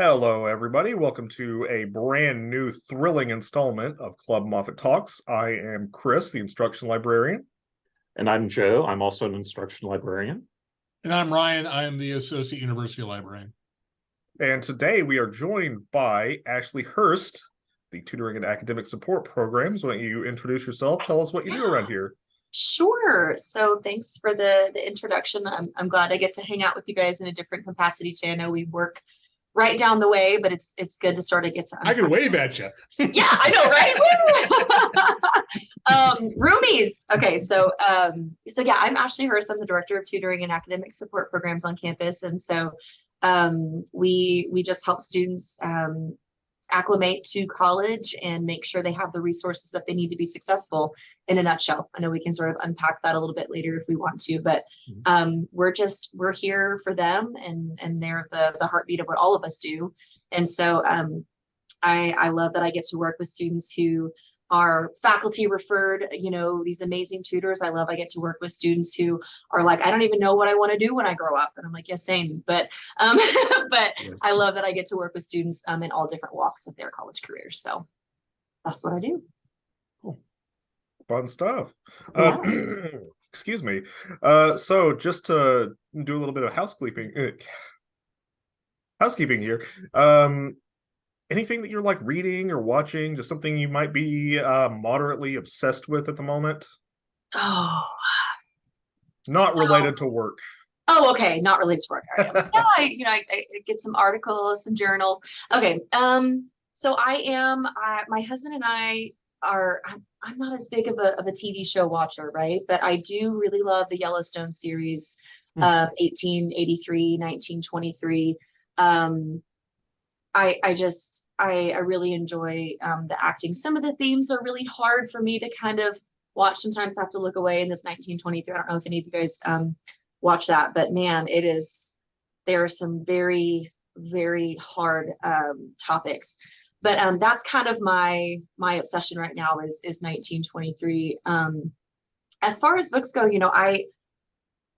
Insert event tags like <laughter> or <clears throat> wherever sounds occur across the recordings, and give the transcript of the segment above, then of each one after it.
Hello, everybody. Welcome to a brand new thrilling installment of Club Moffett Talks. I am Chris, the instruction librarian. And I'm Joe. I'm also an instruction librarian. And I'm Ryan. I am the Associate University Librarian. And today we are joined by Ashley Hurst, the Tutoring and Academic Support Programs. Why don't you introduce yourself? Tell us what you do around here. Sure. So thanks for the the introduction. I'm I'm glad I get to hang out with you guys in a different capacity today. I know we work right down the way, but it's it's good to sort of get to. I can wave at you. <laughs> yeah, I know, right? <laughs> um, roomies. Okay, so um, so yeah, I'm Ashley Hurst. I'm the director of tutoring and academic support programs on campus, and so um, we we just help students um, acclimate to college and make sure they have the resources that they need to be successful in a nutshell. I know we can sort of unpack that a little bit later if we want to, but Mhm. um, we're just, we're here for them and, and they're the, the heartbeat of what all of us do. And so um, I, I love that I get to work with students who are faculty referred, you know, these amazing tutors. I love I get to work with students who are like, I don't even know what I want to do when I grow up. And I'm like, yeah, same. But um, <laughs> but Yeah. I love that I get to work with students um, in all different walks of their college careers. So that's what I do. Cool. Fun stuff. Uh, <clears throat> excuse me. Uh, so just to do a little bit of housekeeping, uh, housekeeping here. Um, anything that you're like reading or watching, just something you might be uh, moderately obsessed with at the moment, Oh, not So- related to work. oh, okay. Not related to work. Right. yeah, <laughs> I, you know, I, I get some articles, some journals. Okay. Um, so I am, I, my husband and I are, I'm, I'm not as big of a, of a TV show watcher, right? But I do really love the Yellowstone series, Hmm. uh, 1883, 1923. Um, I, I just, I, I really enjoy, um, the acting. Some of the themes are really hard for me to kind of watch. Sometimes I have to look away in this 1923. I don't know if any of you guys, um, watch that, but man, it is, there are some very, very hard, um, topics. But, um, that's kind of my, my obsession right now is, is 1923. Um, as far as books go, you know, I,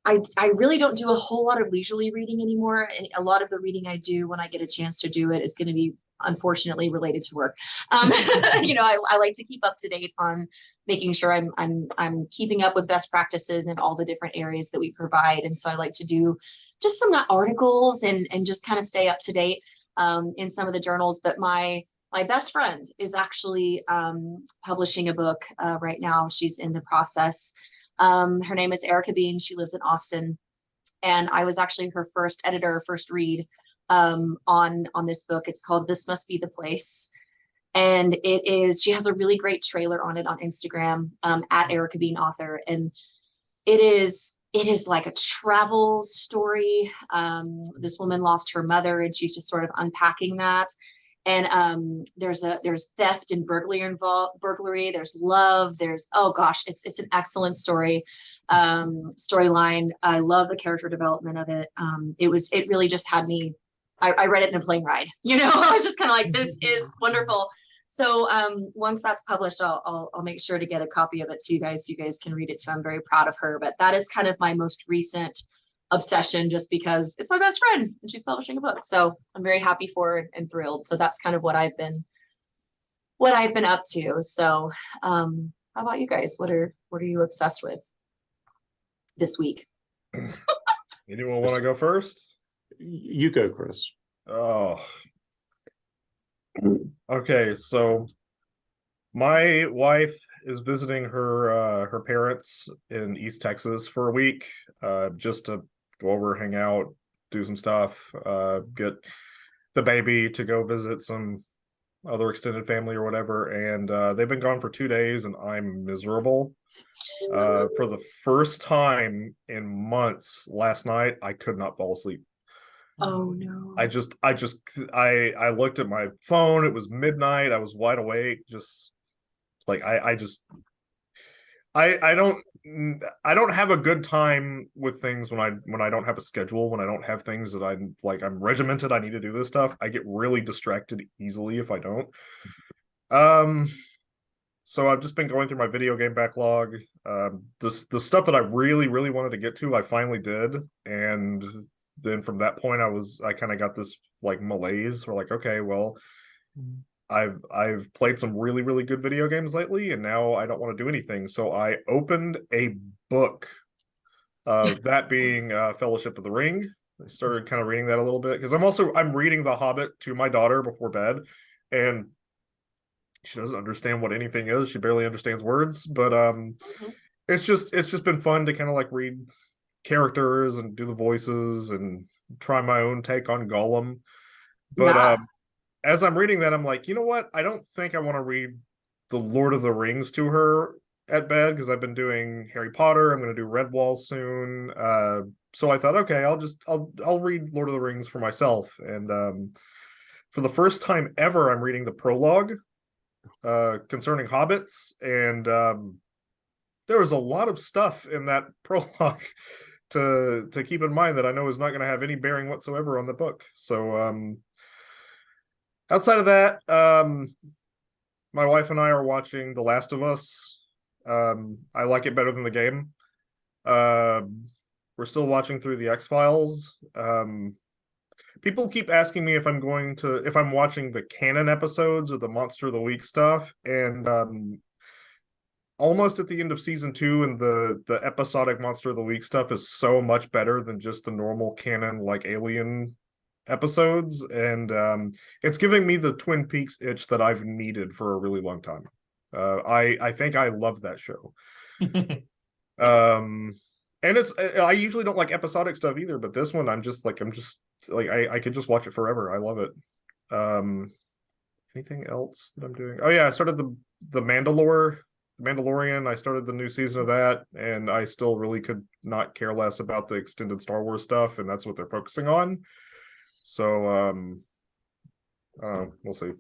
I, I really don't do a whole lot of leisurely reading anymore. And a lot of the reading I do when I get a chance to do it is going to be unfortunately related to work. Um, <laughs> you know, I, I like to keep up to date on making sure I'm, I'm, I'm keeping up with best practices in all the different areas that we provide. And so I like to do just some articles and, and just kind of stay up to date um, in some of the journals. But my, my best friend is actually um, publishing a book uh, right now. She's in the process. Um, her name is Erica Bean. She lives in Austin. And I was actually her first editor, first read um, on, on this book. It's called This Must Be the Place. And it is, she has a really great trailer on it on Instagram um, at Erica Bean Author. And it is, it is like a travel story. Um, this woman lost her mother and she's just sort of unpacking that and um there's a there's theft and burglary involved burglary there's love there's oh gosh it's it's an excellent story um storyline. I love the character development of it. Um it was it really just had me i, I read it in a plane ride <laughs> you know? I was just kind of like this is wonderful. So um once that's published I'll, I'll i'll make sure to get a copy of it to you guys. So you guys can read it too. I'm very proud of her but that is kind of my most recent obsession just because it's my best friend and she's publishing a book. So I'm very happy for her and thrilled. So that's kind of what I've been what I've been up to. So um how about you guys? What are what are you obsessed with this week? Anyone want to go first? You go, Chris. Oh. Okay, so my wife is visiting her uh her parents in East Texas for a week uh just to go over, hang out, do some stuff, uh get the baby to go visit some other extended family or whatever and uh they've been gone for 2 days and I'm miserable. Uh for the first time in months last night I could not fall asleep. oh no. I just, I just, I, I looked at my phone. It was midnight. I was wide awake. Just like I, I just, I, I don't, I don't have a good time with things when I, when I don't have a schedule. When I don't have things that I'm like, I'm regimented. I need to do this stuff. I get really distracted easily if I don't. Um, so I've just been going through my video game backlog. Um, this the stuff that I really, really wanted to get to, I finally did, and then from that point, I was I kind of got this like malaise. Or like, okay, well, Mhm. I've I've played some really really good video games lately, and now I don't want to do anything. So I opened a book. Uh, <laughs> that being uh, Fellowship of the Ring. I started kind of reading that a little bit because I'm also I'm reading The Hobbit to my daughter before bed, and she doesn't understand what anything is. She barely understands words, but um, Mhm. it's just it's just been fun to kind of like read characters and do the voices and try my own take on Gollum. But Yeah. um, as I'm reading that, I'm like, you know what? I don't think I want to read the Lord of the Rings to her at bed because I've been doing Harry Potter. I'm going to do Redwall soon. Uh, so I thought, okay, I'll just I'll I'll read Lord of the Rings for myself. And um, for the first time ever, I'm reading the prologue uh, concerning hobbits, and um, there was a lot of stuff in that <laughs> prologue to to keep in mind that I know is not going to have any bearing whatsoever on the book. So um, outside of that, um, my wife and I are watching The Last of Us. Um, I like it better than the game. Um, we're still watching through the X Files. Um, people keep asking me if I'm going to if I'm watching the canon episodes or the Monster of the Week stuff, and um, almost at the end of season two, and the the episodic Monster of the Week stuff is so much better than just the normal canon like Alien episodes, and um, it's giving me the Twin Peaks itch that I've needed for a really long time. Uh, I I think I love that show. <laughs> Um, and it's I usually don't like episodic stuff either, but this one I'm just like I'm just like I I could just watch it forever. I love it. Um, anything else that I'm doing? Oh yeah, I started the the Mandalore, Mandalorian. I started the new season of that, and I still really could not care less about the extended Star Wars stuff, and that's what they're focusing on. So um, uh, we'll see.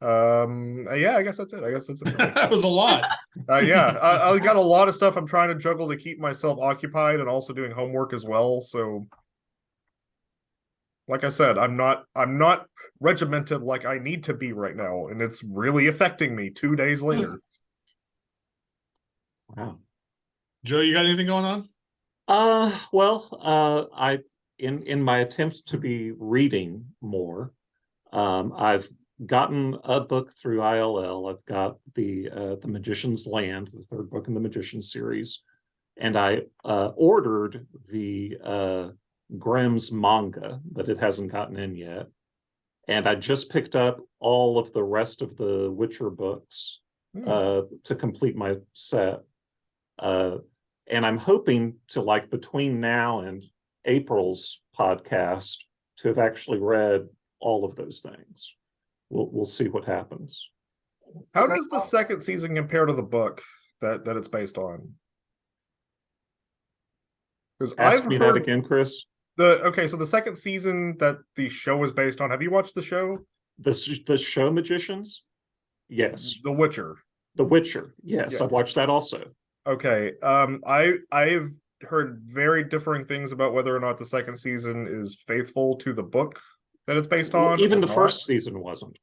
Um, uh, yeah, I guess that's it. I guess that's it. <laughs> That was a lot. Uh, yeah, I, I got a lot of stuff I'm trying to juggle to keep myself occupied and also doing homework as well. So, like I said, I'm not I'm not regimented like I need to be right now, and it's really affecting me. Two days later, Wow. Joe, you got anything going on? Uh, well, uh, I, in, in my attempt to be reading more, um, I've gotten a book through ILL. I've got the, uh, The Magician's Land, the third book in the Magician series. And I, uh, ordered the, uh, Grimm's manga, but it hasn't gotten in yet. And I just picked up all of the rest of the Witcher books uh, to complete my set. Uh, and I'm hoping to like between now and April's podcast to have actually read all of those things. We'll we'll see what happens. how does the second season compare to the book that that it's based on? Because Ask I've me that again, Chris. the okay, so the second season that the show is based on. Have you watched the show, The the show Magicians. Yes, The Witcher? The Witcher. Yes, Yeah. I've watched that also. Okay. Um I I've heard very differing things about whether or not the second season is faithful to the book that it's based on. Even the not. first season wasn't.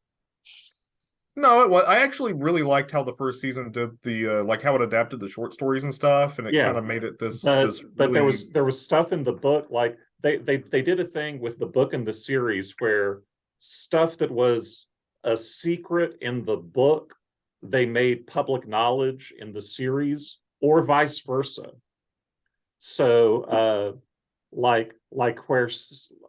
No, it was I actually really liked how the first season did the uh like how it adapted the short stories and stuff and it Yeah. kind of made it this, But, this but there was there was stuff in the book like they they they did a thing with the book and the series where stuff that was a secret in the book they made public knowledge in the series or vice versa. So uh like like where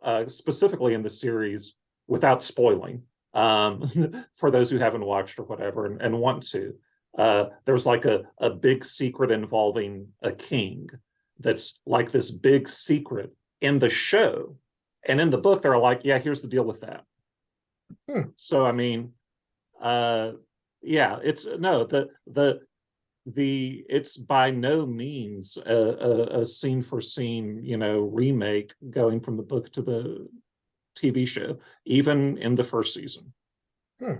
uh specifically in the series without spoiling um <laughs> for those who haven't watched or whatever and, and want to uh there's like a a big secret involving a king that's like this big secret in the show and in the book they're like yeah here's the deal with that Hmm. so i mean uh yeah it's no the the the it's by no means a, a, a scene for scene you know remake going from the book to the tv show even in the first season hmm.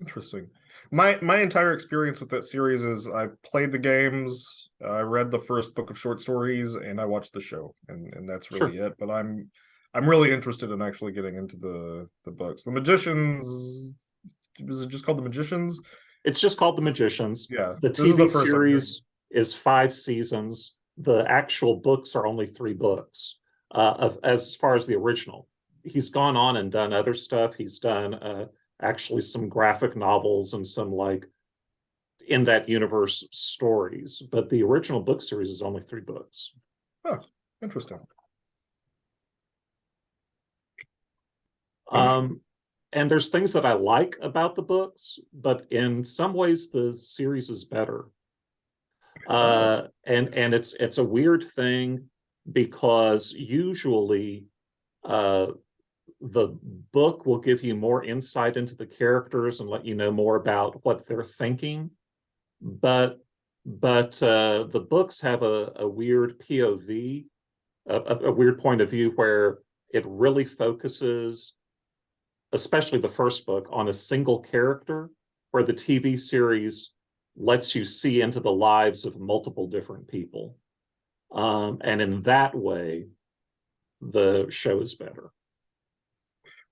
interesting. My my entire experience with that series is I played the games, I read the first book of short stories, and I watched the show, and and that's Sure. really it. But I'm I'm really interested in actually getting into the the books. The magicians is it just called the magicians? It's just called the magicians Yeah, the is tv first series is five seasons the actual books are only three books uh, of as far as the original. He's gone on and done other stuff. He's done uh, actually some graphic novels and some like in that universe stories. But the original book series is only three books. Interesting. Um, and there's things that I like about the books, but in some ways the series is better. Uh, and and it's it's a weird thing because usually uh the book will give you more insight into the characters and let you know more about what they're thinking. But but uh the books have a, a weird POV, a, a, a weird point of view where it really focuses especially the first book, on a single character, where the TV series lets you see into the lives of multiple different people. Um, and in that way, the show is better.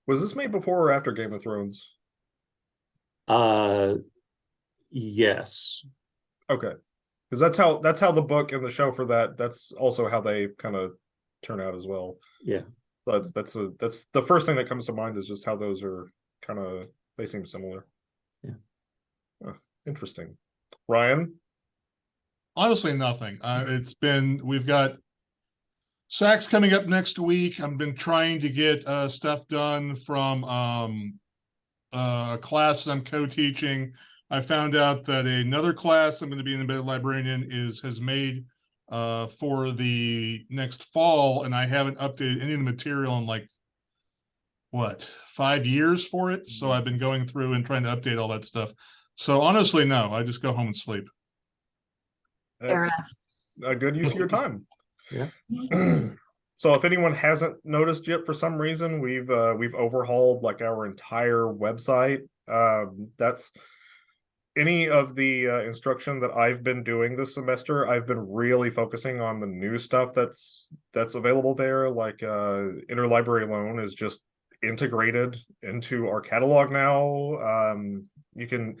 Was this made before or after Game of Thrones? Uh, yes, Okay. Because that's how that's how the book and the show for that that's also how they kind of turn out as well. yeah. That's that's a that's the first thing that comes to mind is just how those are kind of they seem similar. Yeah. Huh, interesting. Ryan, Honestly, nothing. Uh, it's been, we've got SACS coming up next week. I've been trying to get, uh, stuff done from, um, uh, classes I'm co-teaching. I found out that another class I'm gonna be an embedded librarian is, has made, uh, for the next fall, and I haven't updated any of the material in like, what, five years for it? So I've been going through and trying to update all that stuff. So honestly, no, I just go home and sleep. That's a good use of your time. <laughs> Yeah. <clears throat> so if anyone hasn't noticed yet for some reason, we've uh we've overhauled like our entire website. Um that's any of the uh, instruction that I've been doing this semester, I've been really focusing on the new stuff that's that's available there. Like uh, interlibrary loan is just integrated into our catalog now. Um, you can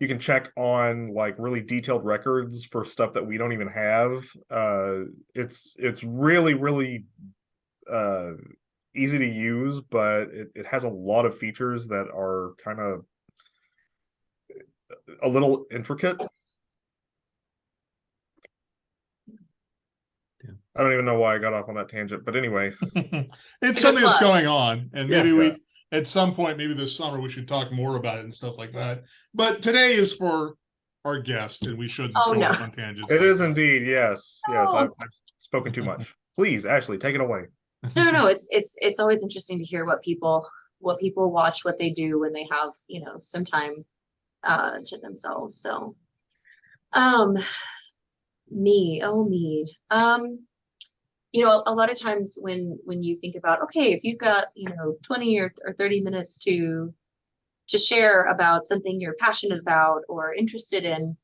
you can check on like really detailed records for stuff that we don't even have. Uh, it's it's really really uh, easy to use, but it, it has a lot of features that are kind of a little intricate. Yeah. I don't even know why I got off on that tangent, but anyway, <laughs> It's something that's going on, and Yeah. maybe we, at some point, maybe this summer, we should talk more about it and stuff like that. But today is for our guest, and we shouldn't Oh, go no. off on tangents. it like is that. indeed. Yes, yes, No. I've, I've spoken too much. Please, Ashley, take it away. <laughs> No, no, it's it's it's always interesting to hear what people what people watch, what they do when they have, you know, some time uh to themselves. So um me, oh me. Um you know, a lot of times when when you think about okay, if you've got, you know, 20 or, or 30 minutes to to share about something you're passionate about or interested in,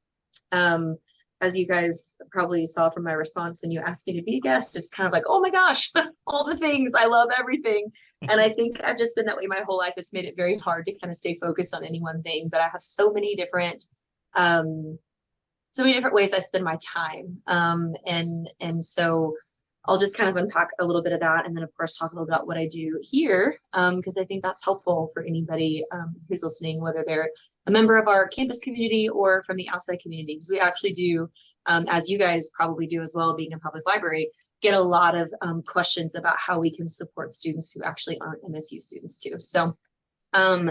um as you guys probably saw from my response when you asked me to be a guest, it's kind of like, oh my gosh, <laughs> all the things. I love everything. and I think I've just been that way my whole life. It's made it very hard to kind of stay focused on any one thing. But I have so many different um so many different ways I spend my time. Um and and so I'll just kind of unpack a little bit of that and then of course talk a little bit about what I do here. Um, because I think that's helpful for anybody um who's listening, whether they're a member of our campus community or from the outside community, because we actually do, um, as you guys probably do as well, being a public library, get a lot of um, questions about how we can support students who actually aren't MSU students too. So, um,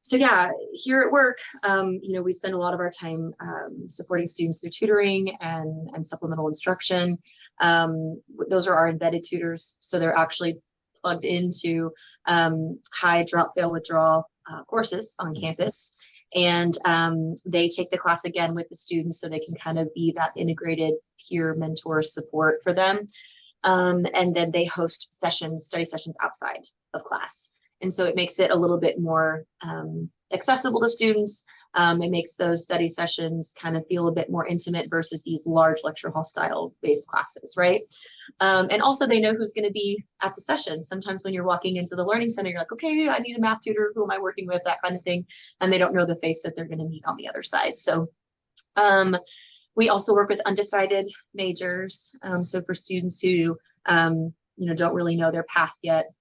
so yeah, here at work, um, you know, we spend a lot of our time um, supporting students through tutoring and, and supplemental instruction. Um, those are our embedded tutors, so they're actually plugged into um, high drop, fail, withdrawal uh, courses on campus and um, they take the class again with the students so they can kind of be that integrated peer mentor support for them. Um, and then they host sessions, study sessions outside of class. And so it makes it a little bit more um, accessible to students. Um, it makes those study sessions kind of feel a bit more intimate versus these large lecture hall style based classes, right? Um, and also they know who's going to be at the session. Sometimes when you're walking into the learning center, you're like, okay, I need a math tutor. Who am I working with? That kind of thing. And they don't know the face that they're going to meet on the other side. So um, we also work with undecided majors. Um, so for students who um, you know, don't really know their path yet.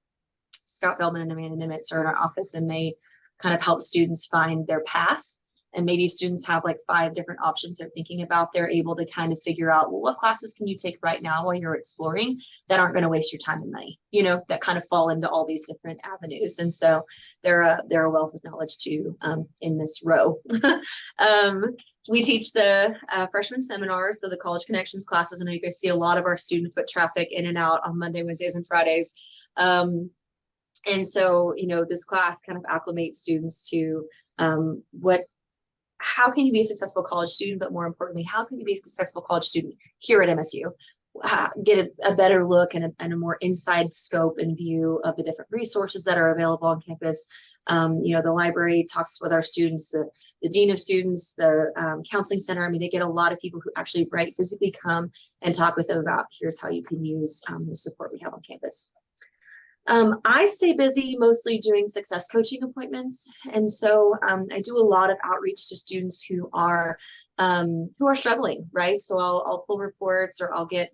Scott Feldman and Amanda Nimitz are in our office and they kind of help students find their path. And maybe students have like five different options they're thinking about. They're able to kind of figure out, well, what classes can you take right now while you're exploring that aren't going to waste your time and money, you know, that kind of fall into all these different avenues. And so they're a, they're a wealth of knowledge too um, in this row. <laughs> um, we teach the uh, freshman seminars, so the college connections classes. Know you guys see a lot of our student foot traffic in and out on Monday, Wednesdays, and Fridays. Um, and so, you know, this class kind of acclimates students to um, what, how can you be a successful college student, but more importantly, how can you be a successful college student here at MSU? Get a, a better look and a, and a more inside scope and view of the different resources that are available on campus. Um, you know, the library talks with our students, the, the dean of students, the um, counseling center. I mean, they get a lot of people who actually right physically come and talk with them about here's how you can use um, the support we have on campus. Um, I stay busy mostly doing success coaching appointments. And so um, I do a lot of outreach to students who are um, who are struggling, right? So I'll, I'll pull reports or I'll get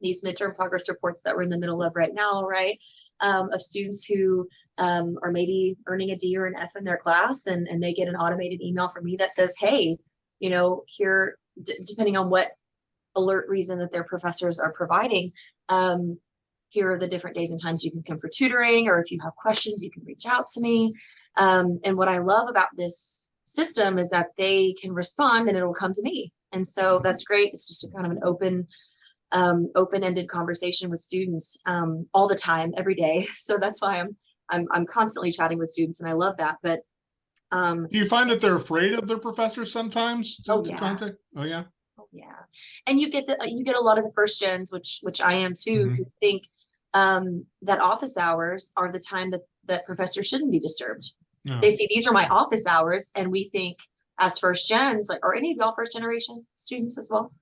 these midterm progress reports that we're in the middle of right now, right? Um, of students who um, are maybe earning a D or an F in their class and, and they get an automated email from me that says, hey, you know, here, depending on what alert reason that their professors are providing, um, here are the different days and times you can come for tutoring, or if you have questions, you can reach out to me. Um, and what I love about this system is that they can respond and it'll come to me. And so that's great. It's just a kind of an open, um, open-ended conversation with students um, all the time, every day. <laughs> So that's why I'm, I'm, I'm constantly chatting with students and I love that. But um, Do you find that they're afraid of their professors sometimes? to- Oh, yeah. Oh, yeah. Oh, yeah. And you get the, you get a lot of the first gens, which, which I am too, Mhm. who think um, that office hours are the time that, that professors shouldn't be disturbed. No. They see these are my office hours and we think as first gens, like, are any of y'all first generation students as well?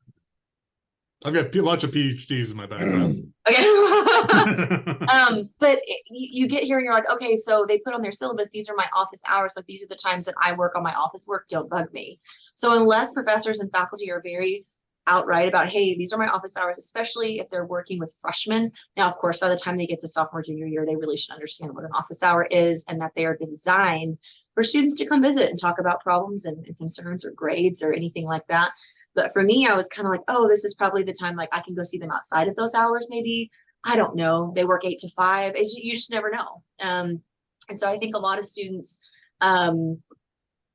I've got a bunch of PhDs in my background. <clears throat> Okay. <laughs> um, but it- you, you get here and you're like, okay, so they put on their syllabus, these are my office hours, like these are the times that I work on my office work, don't bug me. So unless professors and faculty are very outright about, hey, these are my office hours, especially if they're working with freshmen. Now, of course, by the time they get to sophomore, junior year, they really should understand what an office hour is and that they are designed for students to come visit and talk about problems and, and concerns or grades or anything like that. But for me, I was kind of like, oh, this is probably the time like I can go see them outside of those hours, maybe. I don't know. They work eight to five. You just never know. Um, and so I think a lot of students, um,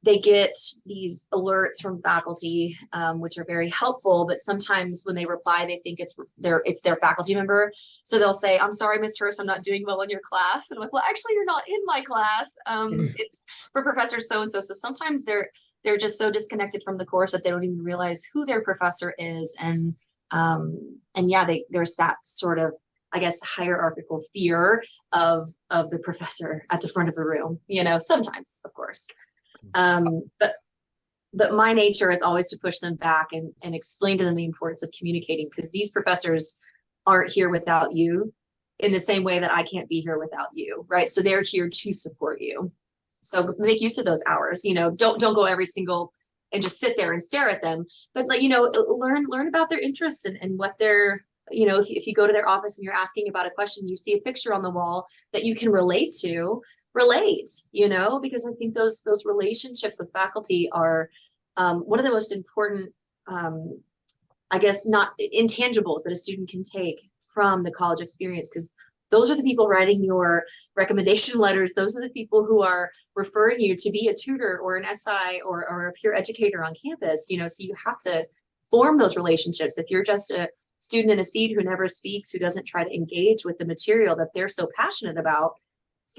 they get these alerts from faculty, um, which are very helpful. But sometimes when they reply, they think it's their it's their faculty member. So they'll say, "I'm sorry, Miss Hurst, I'm not doing well in your class." And I'm like, "Well, actually, you're not in my class. Um, it's for Professor so and so." So sometimes they're they're just so disconnected from the course that they don't even realize who their professor is, and um, and yeah, they there's that sort of I guess hierarchical fear of of the professor at the front of the room. You know, sometimes, of course. Um, but but my nature is always to push them back and and explain to them the importance of communicating because these professors aren't here without you in the same way that I can't be here without you, right? So they're here to support you. So make use of those hours. You know, don't don't go every single and just sit there and stare at them, but like you know, learn learn about their interests and and what they're you know, if if you go to their office and you're asking about a question, you see a picture on the wall that you can relate to, relate, you know, because I think those those relationships with faculty are um, one of the most important, um, I guess, not intangibles that a student can take from the college experience, because those are the people writing your recommendation <laughs> letters. Those are the people who are referring you to be a tutor or an SI or, or a peer educator on campus, you know, so you have to form those relationships. If you're just a student in a seat who never speaks, who doesn't try to engage with the material that they're so passionate about,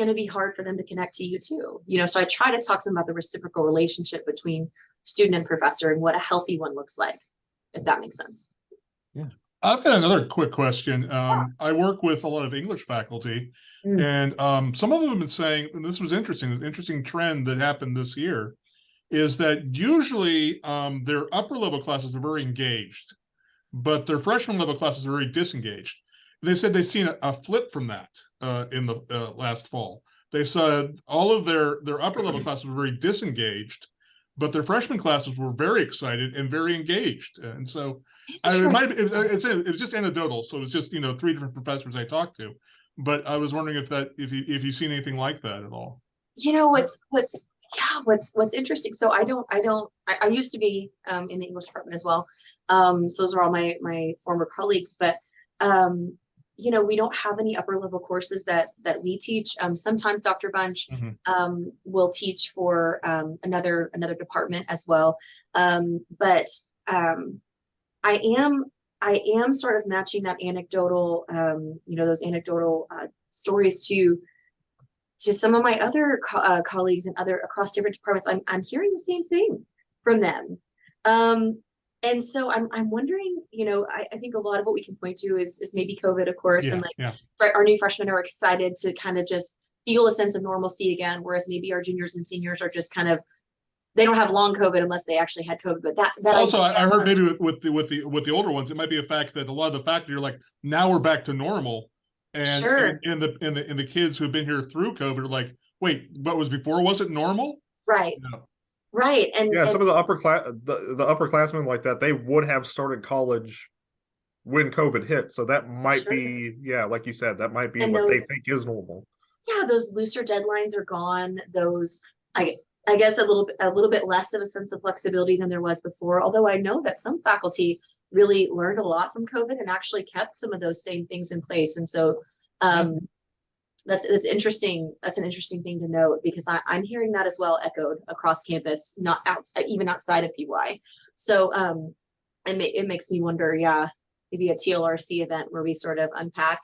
going to be hard for them to connect to you too. You know, so I try to talk to them about the reciprocal relationship between student and professor and what a healthy one looks like, if that makes sense. Yeah. I've got another quick question. Um, I work with a lot of English faculty Mm. and, um, some of them have been saying, and this was interesting, an interesting trend that happened this year is that usually, um, their upper level classes are very engaged, but their freshman level classes are very disengaged. They said they've seen a, a flip from that, uh, in the, uh, last fall. They said all of their, their upper level classes were very disengaged, but their freshman classes were very excited and very engaged. And so I it might, it, it's, it was just anecdotal. So it was just, you know, three different professors I talked to. But I was wondering if that, if you, if you've seen anything like that at all. you know what's what's yeah what's what's interesting so i don't i don't i, I used to be um in the english department as well um so those are all my my former colleagues but um you know we don't have any upper level courses that that we teach um sometimes dr bunch Mhm. um will teach for um another another department as well um but um i am i am sort of matching that anecdotal um you know those anecdotal uh, stories to to some of my other co- uh, colleagues and other across different departments, I'm I'm hearing the same thing from them. And so I'm I'm wondering, you know, I, I think a lot of what we can point to is is maybe COVID, of course, Yeah, and like yeah. our new freshmen are excited to kind of just feel a sense of normalcy again, whereas maybe our juniors and seniors are just kind of they don't have long COVID unless they actually had COVID. But that that Also, I, I heard maybe with, with the, with the, with the older ones, it might be a fact that a lot of the fact that you're like, now we're back to normal. And, Sure. and, and the, and the, and the kids who have been here through COVID are like, wait, what was before? Was it normal? right, No. Right, and, Yeah, and some of the upper class, the, the upperclassmen like that, they would have started college when COVID hit. So that might Sure. be, yeah, like you said, that might be And what they think is normal. yeah, those looser deadlines are gone. Those, I, I guess a little a little bit less of a sense of flexibility than there was before. Although I know that some faculty really learned a lot from COVID and actually kept some of those same things in place. And so, um, that's that's interesting. That's an interesting thing to note because I, I'm hearing that as well echoed across campus, not outside, even outside of PY. So, um, it ma- it makes me wonder, yeah, maybe a TLRC event where we sort of unpack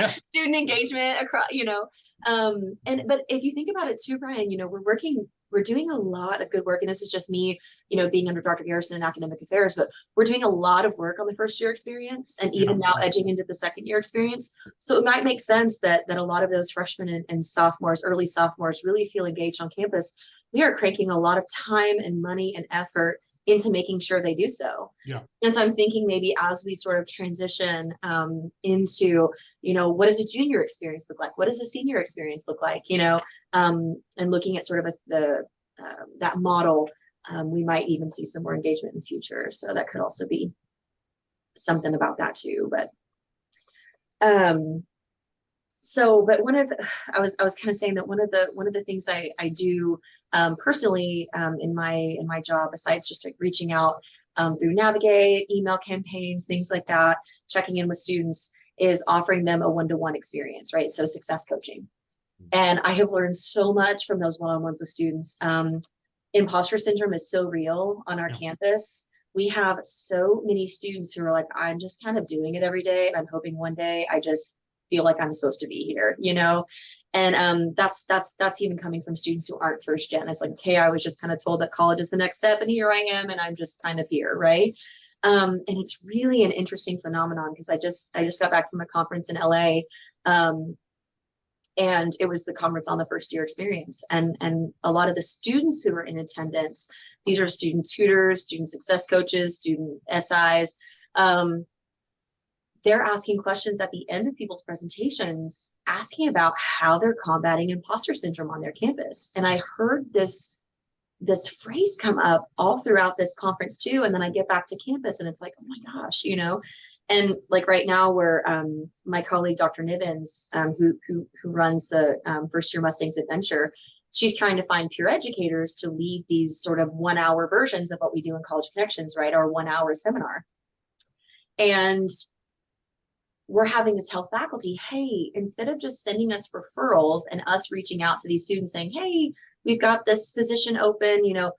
Yeah. <laughs> student engagement across, you know, um, and but if you think about it too, Brian, you know, we're working, we're doing a lot of good work, and this is just me, you know, being under Dr. Garrison in academic affairs, but we're doing a lot of work on the first year experience and even now edging into the second year experience. So it might make sense that that a lot of those freshmen and, and sophomores, early sophomores, really feel engaged on campus. We are cranking a lot of time and money and effort into making sure they do so. Yeah. And so I'm thinking maybe as we sort of transition um, into you know what does a junior experience look like? What does a senior experience look like? You know um and looking at sort of a, the uh, that model um, we might even see some more engagement in the future. So that could also be something about that too but um so but one of i was i was kind of saying that one of the one of the things i i do um personally um in my in my job besides just like reaching out um, through navigate email campaigns things like that checking in with students is offering them a one-to-one experience, right? So success coaching. And I have learned so much from those one-on-ones with students. Um, imposter syndrome is so real on our Yeah. campus. We have so many students who are like, I'm just kind of doing it every day. And I'm hoping one day I just feel like I'm supposed to be here, you know? And um, that's that's that's even coming from students who aren't first gen. It's like, okay, I was just kind of told that college is the next step, and here I am, and I'm just kind of here, right? Um, and it's really an interesting phenomenon because I just I just got back from a conference in LA, um, and it was the conference on the first year experience, and and a lot of the students who were in attendance, these are student tutors, student success coaches, student SIs, um, they're asking questions at the end of people's presentations, asking about how they're combating imposter syndrome on their campus, and I heard this this phrase come up all throughout this conference too. And then I get back to campus and it's like, oh my gosh, you know, and like right now where um, my colleague, Dr. Nivens, um, who, who, who runs the um, first year Mustangs adventure, she's trying to find peer educators to lead these sort of one hour versions of what we do in college connections, right? Our one hour seminar. And we're having to tell faculty, hey, instead of just sending us referrals and us reaching out to these students saying, hey, we've got this position open, you know,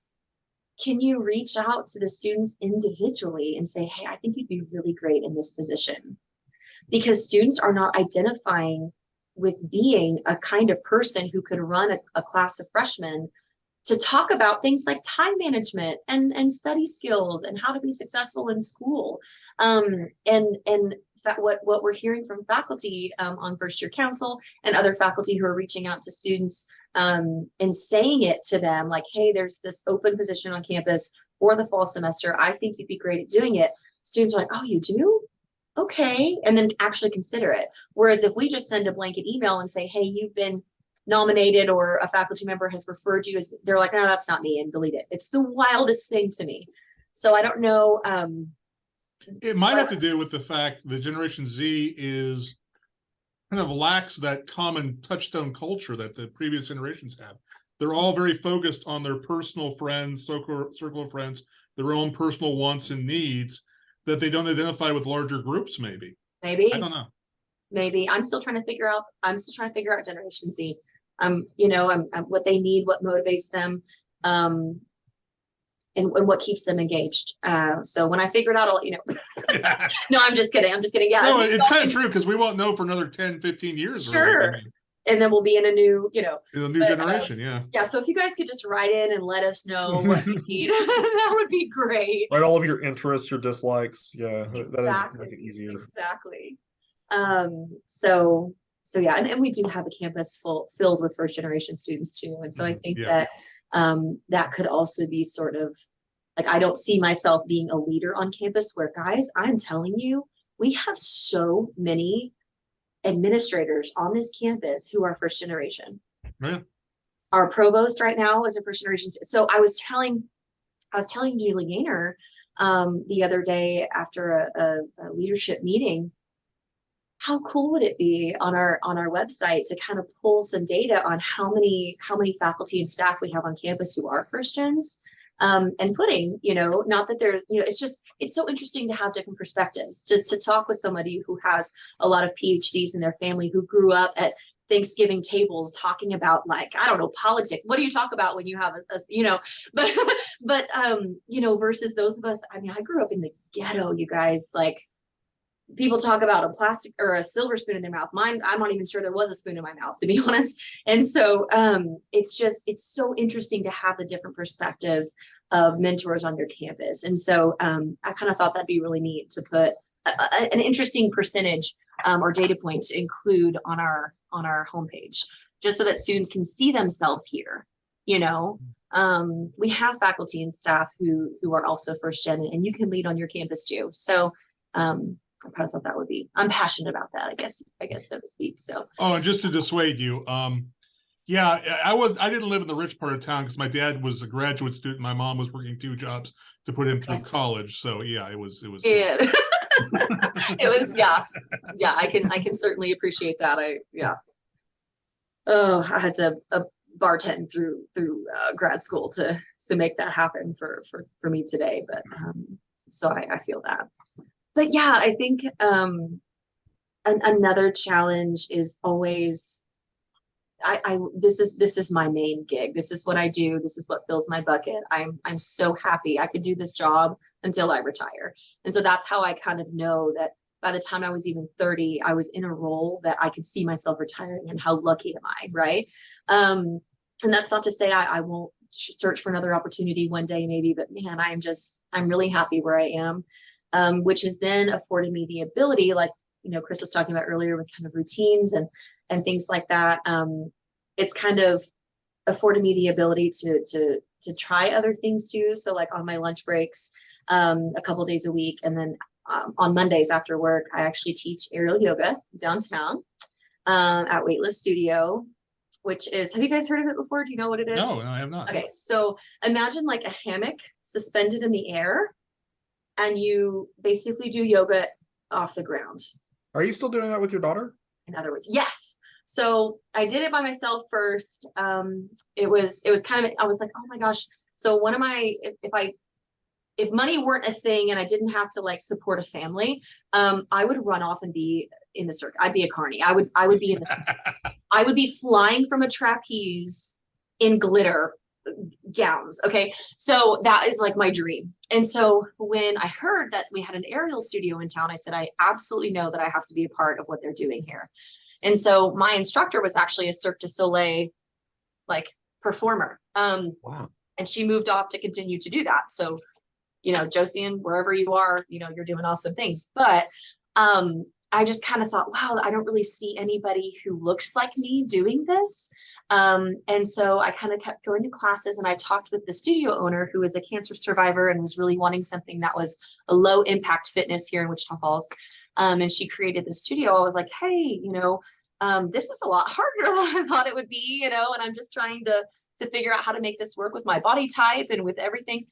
can you reach out to the students individually and say, hey, I think you'd be really great in this position? Because students are not identifying with being a kind of person who could run a, a class of freshmen to talk about things like time management and, and study skills and how to be successful in school. Um, and and what, what we're hearing from faculty um, on first year council and other faculty who are reaching out to students um, and saying it to them like, hey, there's this open position on campus for the fall semester. I think you'd be great at doing it. Students are like, oh, you do? Okay. And then actually consider it. Whereas if we just send a blanket email and say, hey, you've been nominated or a faculty member has referred you as, they're like, no, that's not me and delete it. It's the wildest thing to me. So I don't know, um, It might have to do with the fact that Generation Z is kind of lacks that common touchstone culture that the previous generations have. They're all very focused on their personal friends, circle, circle of friends, their own personal wants and needs that they don't identify with larger groups, maybe. maybe. I don't know. maybe i'm still trying to figure out i'm still trying to figure out generation z um you know um, um, what they need what motivates them um and, and what keeps them engaged uh so when i figure it out i'll let you know <laughs> <laughs> no i'm just kidding i'm just kidding yeah No, I think it's kind of true because we won't know for another 10, 15 years. really. I Sure. mean, and then we'll be in a new you know In the new But, uh, generation, yeah. yeah so if you guys could just write in and let us know <laughs> what you need that would be great Write all of your interests, your dislikes. Yeah, that- that'd exactly make it easier. exactly um so so yeah and, and we do have a campus full filled with first generation students too and so i Mhm, think yeah. that um that could also be sort of like i don't see myself being a leader on campus where guys i'm telling you we have so many administrators on this campus who are first generation Yeah. our provost right now is a first generation so i was telling i was telling julie gaynor um the other day after a, a, a leadership meeting how cool would it be on our on our website to kind of pull some data on how many how many faculty and staff we have on campus who are first gens um, and putting you know not that there's you know it's just it's so interesting to have different perspectives to, to talk with somebody who has a lot of phds in their family who grew up at Thanksgiving tables talking about like I don't know politics. What do you talk about when you have a, a you know, <laughs> but but um you know versus those of us. I mean, I grew up in the ghetto. You guys like people talk about a plastic or a silver spoon in their mouth. Mine, I'm not even sure there was a spoon in my mouth to be <laughs> honest. And so um it's just it's so interesting to have the different perspectives of mentors on your campus. And so um I kind of thought that'd be really neat to put a, a- an interesting percentage um, or data point to include on our on our homepage, just so that students can see themselves here. You know, um, we have faculty and staff who who are also first gen, and you can lead on your campus too. So um, I kind of thought that would be. I'm passionate about that. I guess I guess so to speak. So Oh, and just to dissuade you, um, yeah, I was, I didn't live in the rich part of town because my dad was a graduate student. My mom was working two jobs to put him through Okay. college. So yeah, it was, it was. yeah, <laughs> <laughs> it was yeah yeah. I can I can certainly appreciate that. I yeah. Oh, I had to uh, bartend through through uh, grad school to to make that happen for for for me today. But um, so I, I feel that. But yeah, I think um, an, another challenge is always. I, I this is this is my main gig. This is what I do. This is what fills my bucket. I'm I'm so happy I could do this job until I retire. And so that's how I kind of know that by the time I was even 30, I was in a role that I could see myself retiring and how lucky am I, right? Um, and that's not to say I, I won't search for another opportunity one day, maybe, but man, I'm just, I'm really happy where I am. Um, which has then afforded me the ability, like, you know, Chris was talking about earlier with kind of routines and and things like that. Um, it's kind of afforded me the ability to to to try other things too. So like on my lunch breaks, um, a couple days a week, and then um, on Mondays after work, I actually teach aerial yoga downtown um, at Weightless Studio, which is. Have you guys heard of it before? Do you know what it is? No, I have not. Okay, so imagine like a hammock suspended in the air, and you basically do yoga off the ground. Are you still doing that with your daughter? In other words, yes. So I did it by myself first. Um, it was it was kind of I was like, oh my gosh. So one of my if, if I if money weren't a thing and I didn't have to like support a family, um, I would run off and be in the circus. I'd be a carny. I would I would be in the circus. <laughs> I would be flying from a trapeze in glitter gowns. Okay. So that is like my dream. And so when I heard that we had an aerial studio in town, I said, I absolutely know that I have to be a part of what they're doing here. And so my instructor was actually a Cirque du Soleil like performer. Um, Wow. and she moved off to continue to do that. So, you know, Josian, wherever you are, you know, you're doing awesome things. But um, I just kind of thought, wow, I don't really see anybody who looks like me doing this. Um, and so I kind of kept going to classes and I talked with the studio owner who is a cancer survivor and was really wanting something that was a low impact fitness here in Wichita Falls. Um, and she created the studio. I was like, hey, you know, um, this is a lot harder <laughs> than I thought it would be, you know, and I'm just trying to to figure out how to make this work with my body type and with everything.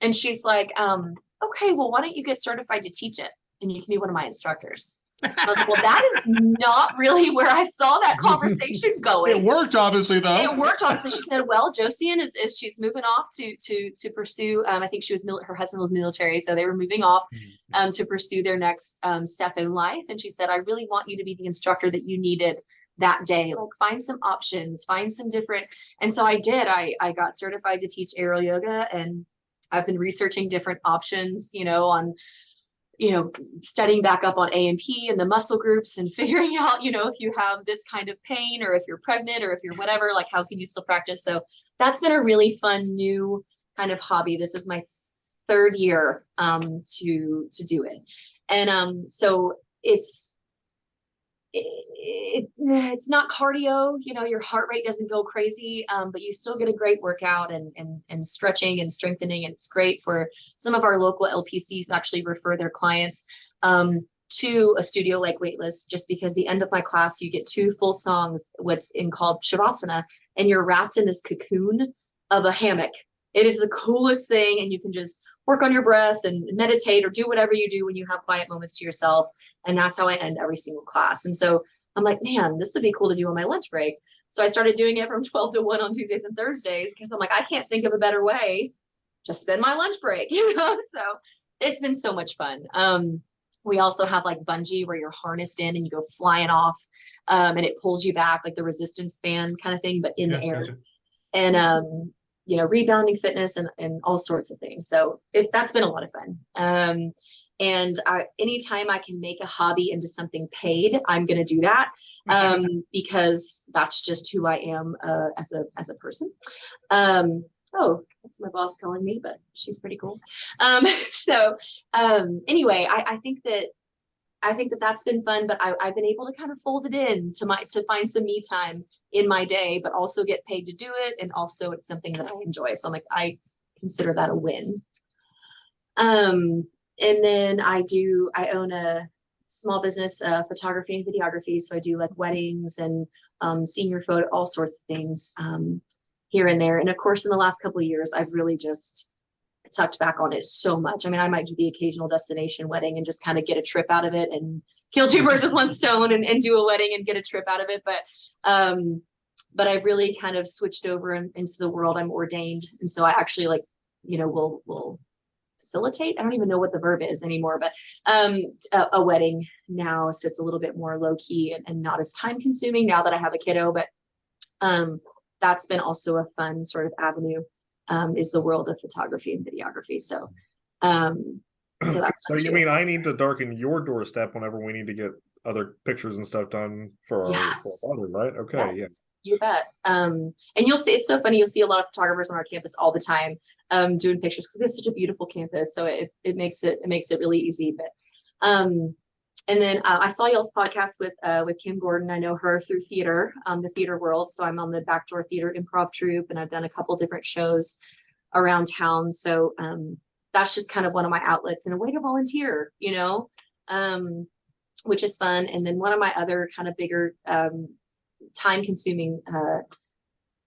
And she's like, um, okay, well, why don't you get certified to teach it? And you can be one of my instructors. Like, well, that is not really <laughs> where I saw that <laughs> conversation going. It worked, obviously, though. it worked obviously. She said well josian is, is she's moving off to to to pursue um i think she was mil- her husband was military so they were moving off um to pursue their next um step in life. And she said i really want you to be the instructor that you needed that day. Like find some options find some different and so i did. I i got certified to teach aerial yoga and i've been researching different options you know on you know, studying back up on A&P and the muscle groups and <laughs> figuring out, you know, if you have this kind of pain or if you're pregnant or if you're whatever, like how can you still practice? So that's been a really fun new kind of hobby. This is my third year um to to do it. And um so it's it, it's not cardio, you know, your heart rate doesn't go crazy, um, but you still get a great workout and, and, and stretching and strengthening. And it's great for some of our local LPCs actually refer their clients um, to a studio like Weightless, just because the end of my class, you get two full songs, what's in called Shavasana, and you're wrapped in this cocoon of a hammock. It is the coolest thing. And you can just work on your breath and meditate or do whatever you do when you have quiet moments to yourself. And that's how I end every single class. And so I'm like, man, this would be cool to do on my lunch break. So I started doing it from <laughs> 12 to 1 on Tuesdays and Thursdays because I'm like, I can't think of a better way to spend my lunch break, <laughs> you know? So it's been so much fun. Um, we also have like bungee where you're harnessed in and you go flying off um, and it pulls you back like the resistance band kind of thing, but in Yeah, the air gotcha. and um you know rebounding fitness and, and all sorts of things. So it, that's been a lot of fun. Um and I, anytime i can make a hobby into something paid i'm going to do that um <laughs> because that's just who i am uh, as a as a person. Um oh that's my boss calling me but she's pretty cool. Um <laughs> so um anyway i i think that I think that that's been fun, but I, I've been able to kind of fold it in to my to find some me time in my day, but also get paid to do it, and also it's something that I enjoy. So I'm like, I consider that a win. Um, and then I do I own a small business uh, photography and videography, so I do like weddings and um, senior photo, all sorts of things um, here and there. And of course, in the last couple of years, I've really just tucked back on it so much. I mean, I might do the occasional destination wedding and just kind of get a trip out of it and kill two birds with one stone and, and do a wedding and get a trip out of it. But um, but I've really kind of switched over in- into the world. I'm ordained, and so I actually like, you know, will will facilitate. I don't even know what the verb is anymore, but um, a, a wedding now, so it's a little bit more low key and, and not as time consuming now that I have a kiddo. But um, that's been also a fun sort of avenue um, is the world of photography and videography. So, um, so <clears throat> that's So you mean I need to darken your doorstep whenever we need to get other pictures and stuff done for our, Yes. father, right? Okay, yeah. You bet. Um, and you'll see, it's so funny, you'll see a lot of photographers on our campus all the time, um, doing pictures, because we have such a beautiful campus, so it, it makes it, it makes it really easy, but, um, and then, uh, I saw y'all's podcast with, uh, with Kim Gordon, I know her through theater, um, the theater world, so I'm on the Backdoor Theater Improv Troupe, and I've done a couple different shows around town, so, um, that's just kind of one of my outlets and a way to volunteer, you know? Um, which is fun, and then one of my other kind of bigger, um, time consuming uh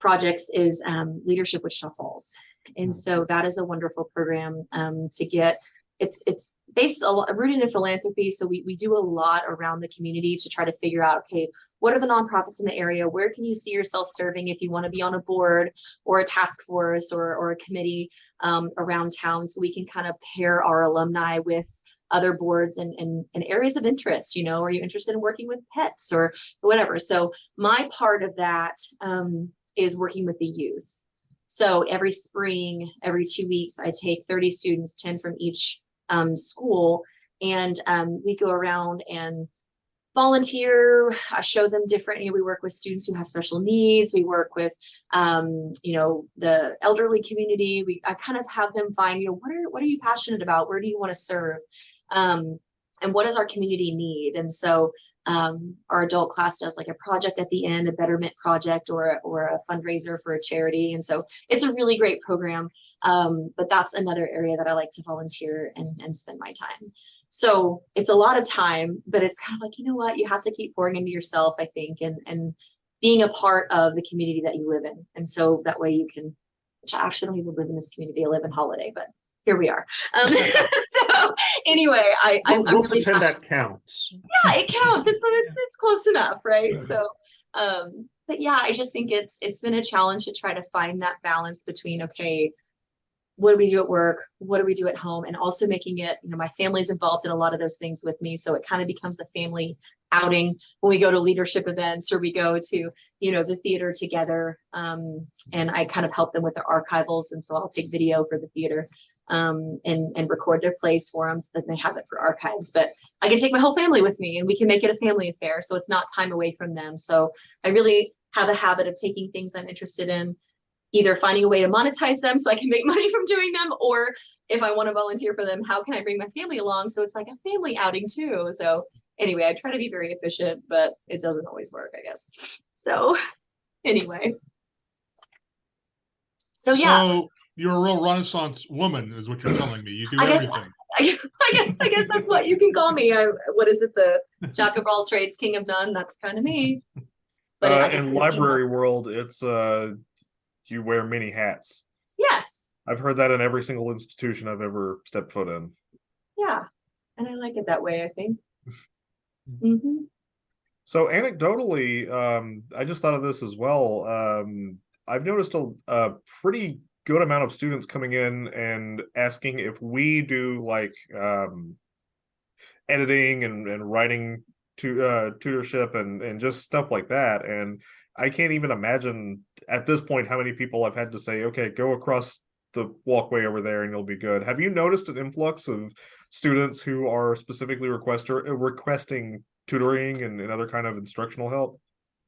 projects is um leadership Wichita Falls, And so that is a wonderful program um to get it's it's based a lot rooted in philanthropy. So we we do a lot around the community to try to figure out, okay, what are the nonprofits in the area? Where can you see yourself serving if you want to be on a board or a task force or or a committee um around town? So we can kind of pair our alumni with other boards and, and, and areas of interest, you know, are you interested in working with pets or whatever? So my part of that um, is working with the youth. So every spring, every two weeks, I take 30 students, 10 from each um, school, and um, we go around and volunteer. I show them different, you know, we work with students who have special needs. We work with, um, you know, the elderly community. We, I kind of have them find, you know, what are, what are you passionate about? Where do you want to serve? Um, and what does our community need? And so um, our adult class does like a project at the end, a betterment project or, or a fundraiser for a charity. And so it's a really great program. Um, but that's another area that I like to volunteer and, and spend my time. So it's a lot of time, but it's kind of like, you know what, you have to keep pouring into yourself, I think, and and being a part of the community that you live in. And so that way you can, which I actually don't even live in this community, I live in Holliday, but here we are. Um, <laughs> <laughs> so anyway, I I'm, We'll I'm we'll really pretend that counts. yeah, it counts. It's <laughs> it's it's close enough, right? So, um, but yeah, I just think it's it's been a challenge to try to find that balance between okay, what do we do at work? What do we do at home? And also making it, you know, my family's involved in a lot of those things with me, so it kind of becomes a family outing when we go to leadership events or we go to you know the theater together um and i kind of help them with their archivals and so i'll take video for the theater um and and record their plays for them so that they have it for archives but I can take my whole family with me and we can make it a family affair. So it's not time away from them. So I really have a habit of taking things I'm interested in, either finding a way to monetize them so I can make <laughs> money from doing them, or if I want to volunteer for them, how can I bring my family along? So it's like a family outing too. So anyway, I try to be very efficient, but it doesn't always work, I guess. So <laughs> anyway. So yeah, So you're a real Renaissance woman, is what you're telling me. You do I guess- everything. <laughs> I, I guess I guess that's what you can call me. I what is it? The jack of all trades, king of none. That's kind of me. But Uh, in library world, it's uh, you wear many hats. yes, I've heard that in every single institution I've ever stepped foot in. yeah, and I like it that way. I think. <laughs> hmm So anecdotally, um, I just thought of this as well. Um, I've noticed a, a pretty good amount of students coming in and asking if we do like um, editing and, and writing to uh, tutorship and and just stuff like that. And I can't even imagine at this point how many people I've had to say, okay, go across the walkway over there and you'll be good. Have you noticed an influx of students who are specifically uh, requesting tutoring and, and other kind of instructional help?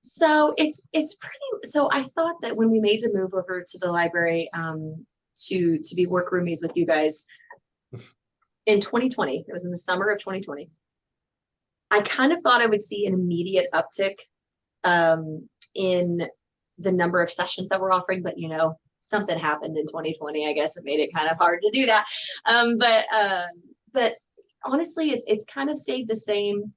So it's it's pretty. So I thought that when we made the move over to the library um, to to be work roomies with you guys in 2020, it was in the summer of 2020. I kind of thought I would see an immediate uptick um, in the number of sessions that we're offering, but you know something happened in 2020. I guess it made it kind of hard to do that. Um, but uh, but honestly, it's it's kind of stayed the same.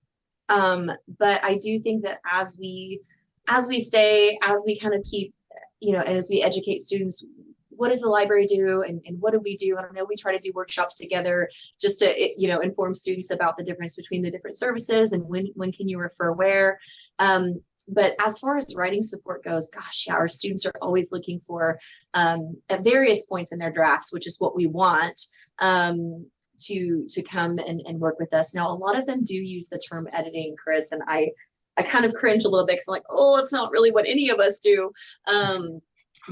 Um, but I do think that as we as we stay, as we kind of keep, you know, as we educate students, what does the library do and, and what do we do? I know we try to do workshops together just to, you know, inform students about the difference between the different services and when, when can you refer where. Um, but as far as writing support goes, gosh, yeah, our students are always looking for um, at various points in their drafts, which is what we want. Um, to to come and, and work with us. Now, a lot of them do use the term editing, Chris, and I I kind of cringe a little bit because I'm like, oh, it's not really what any of us do. Um,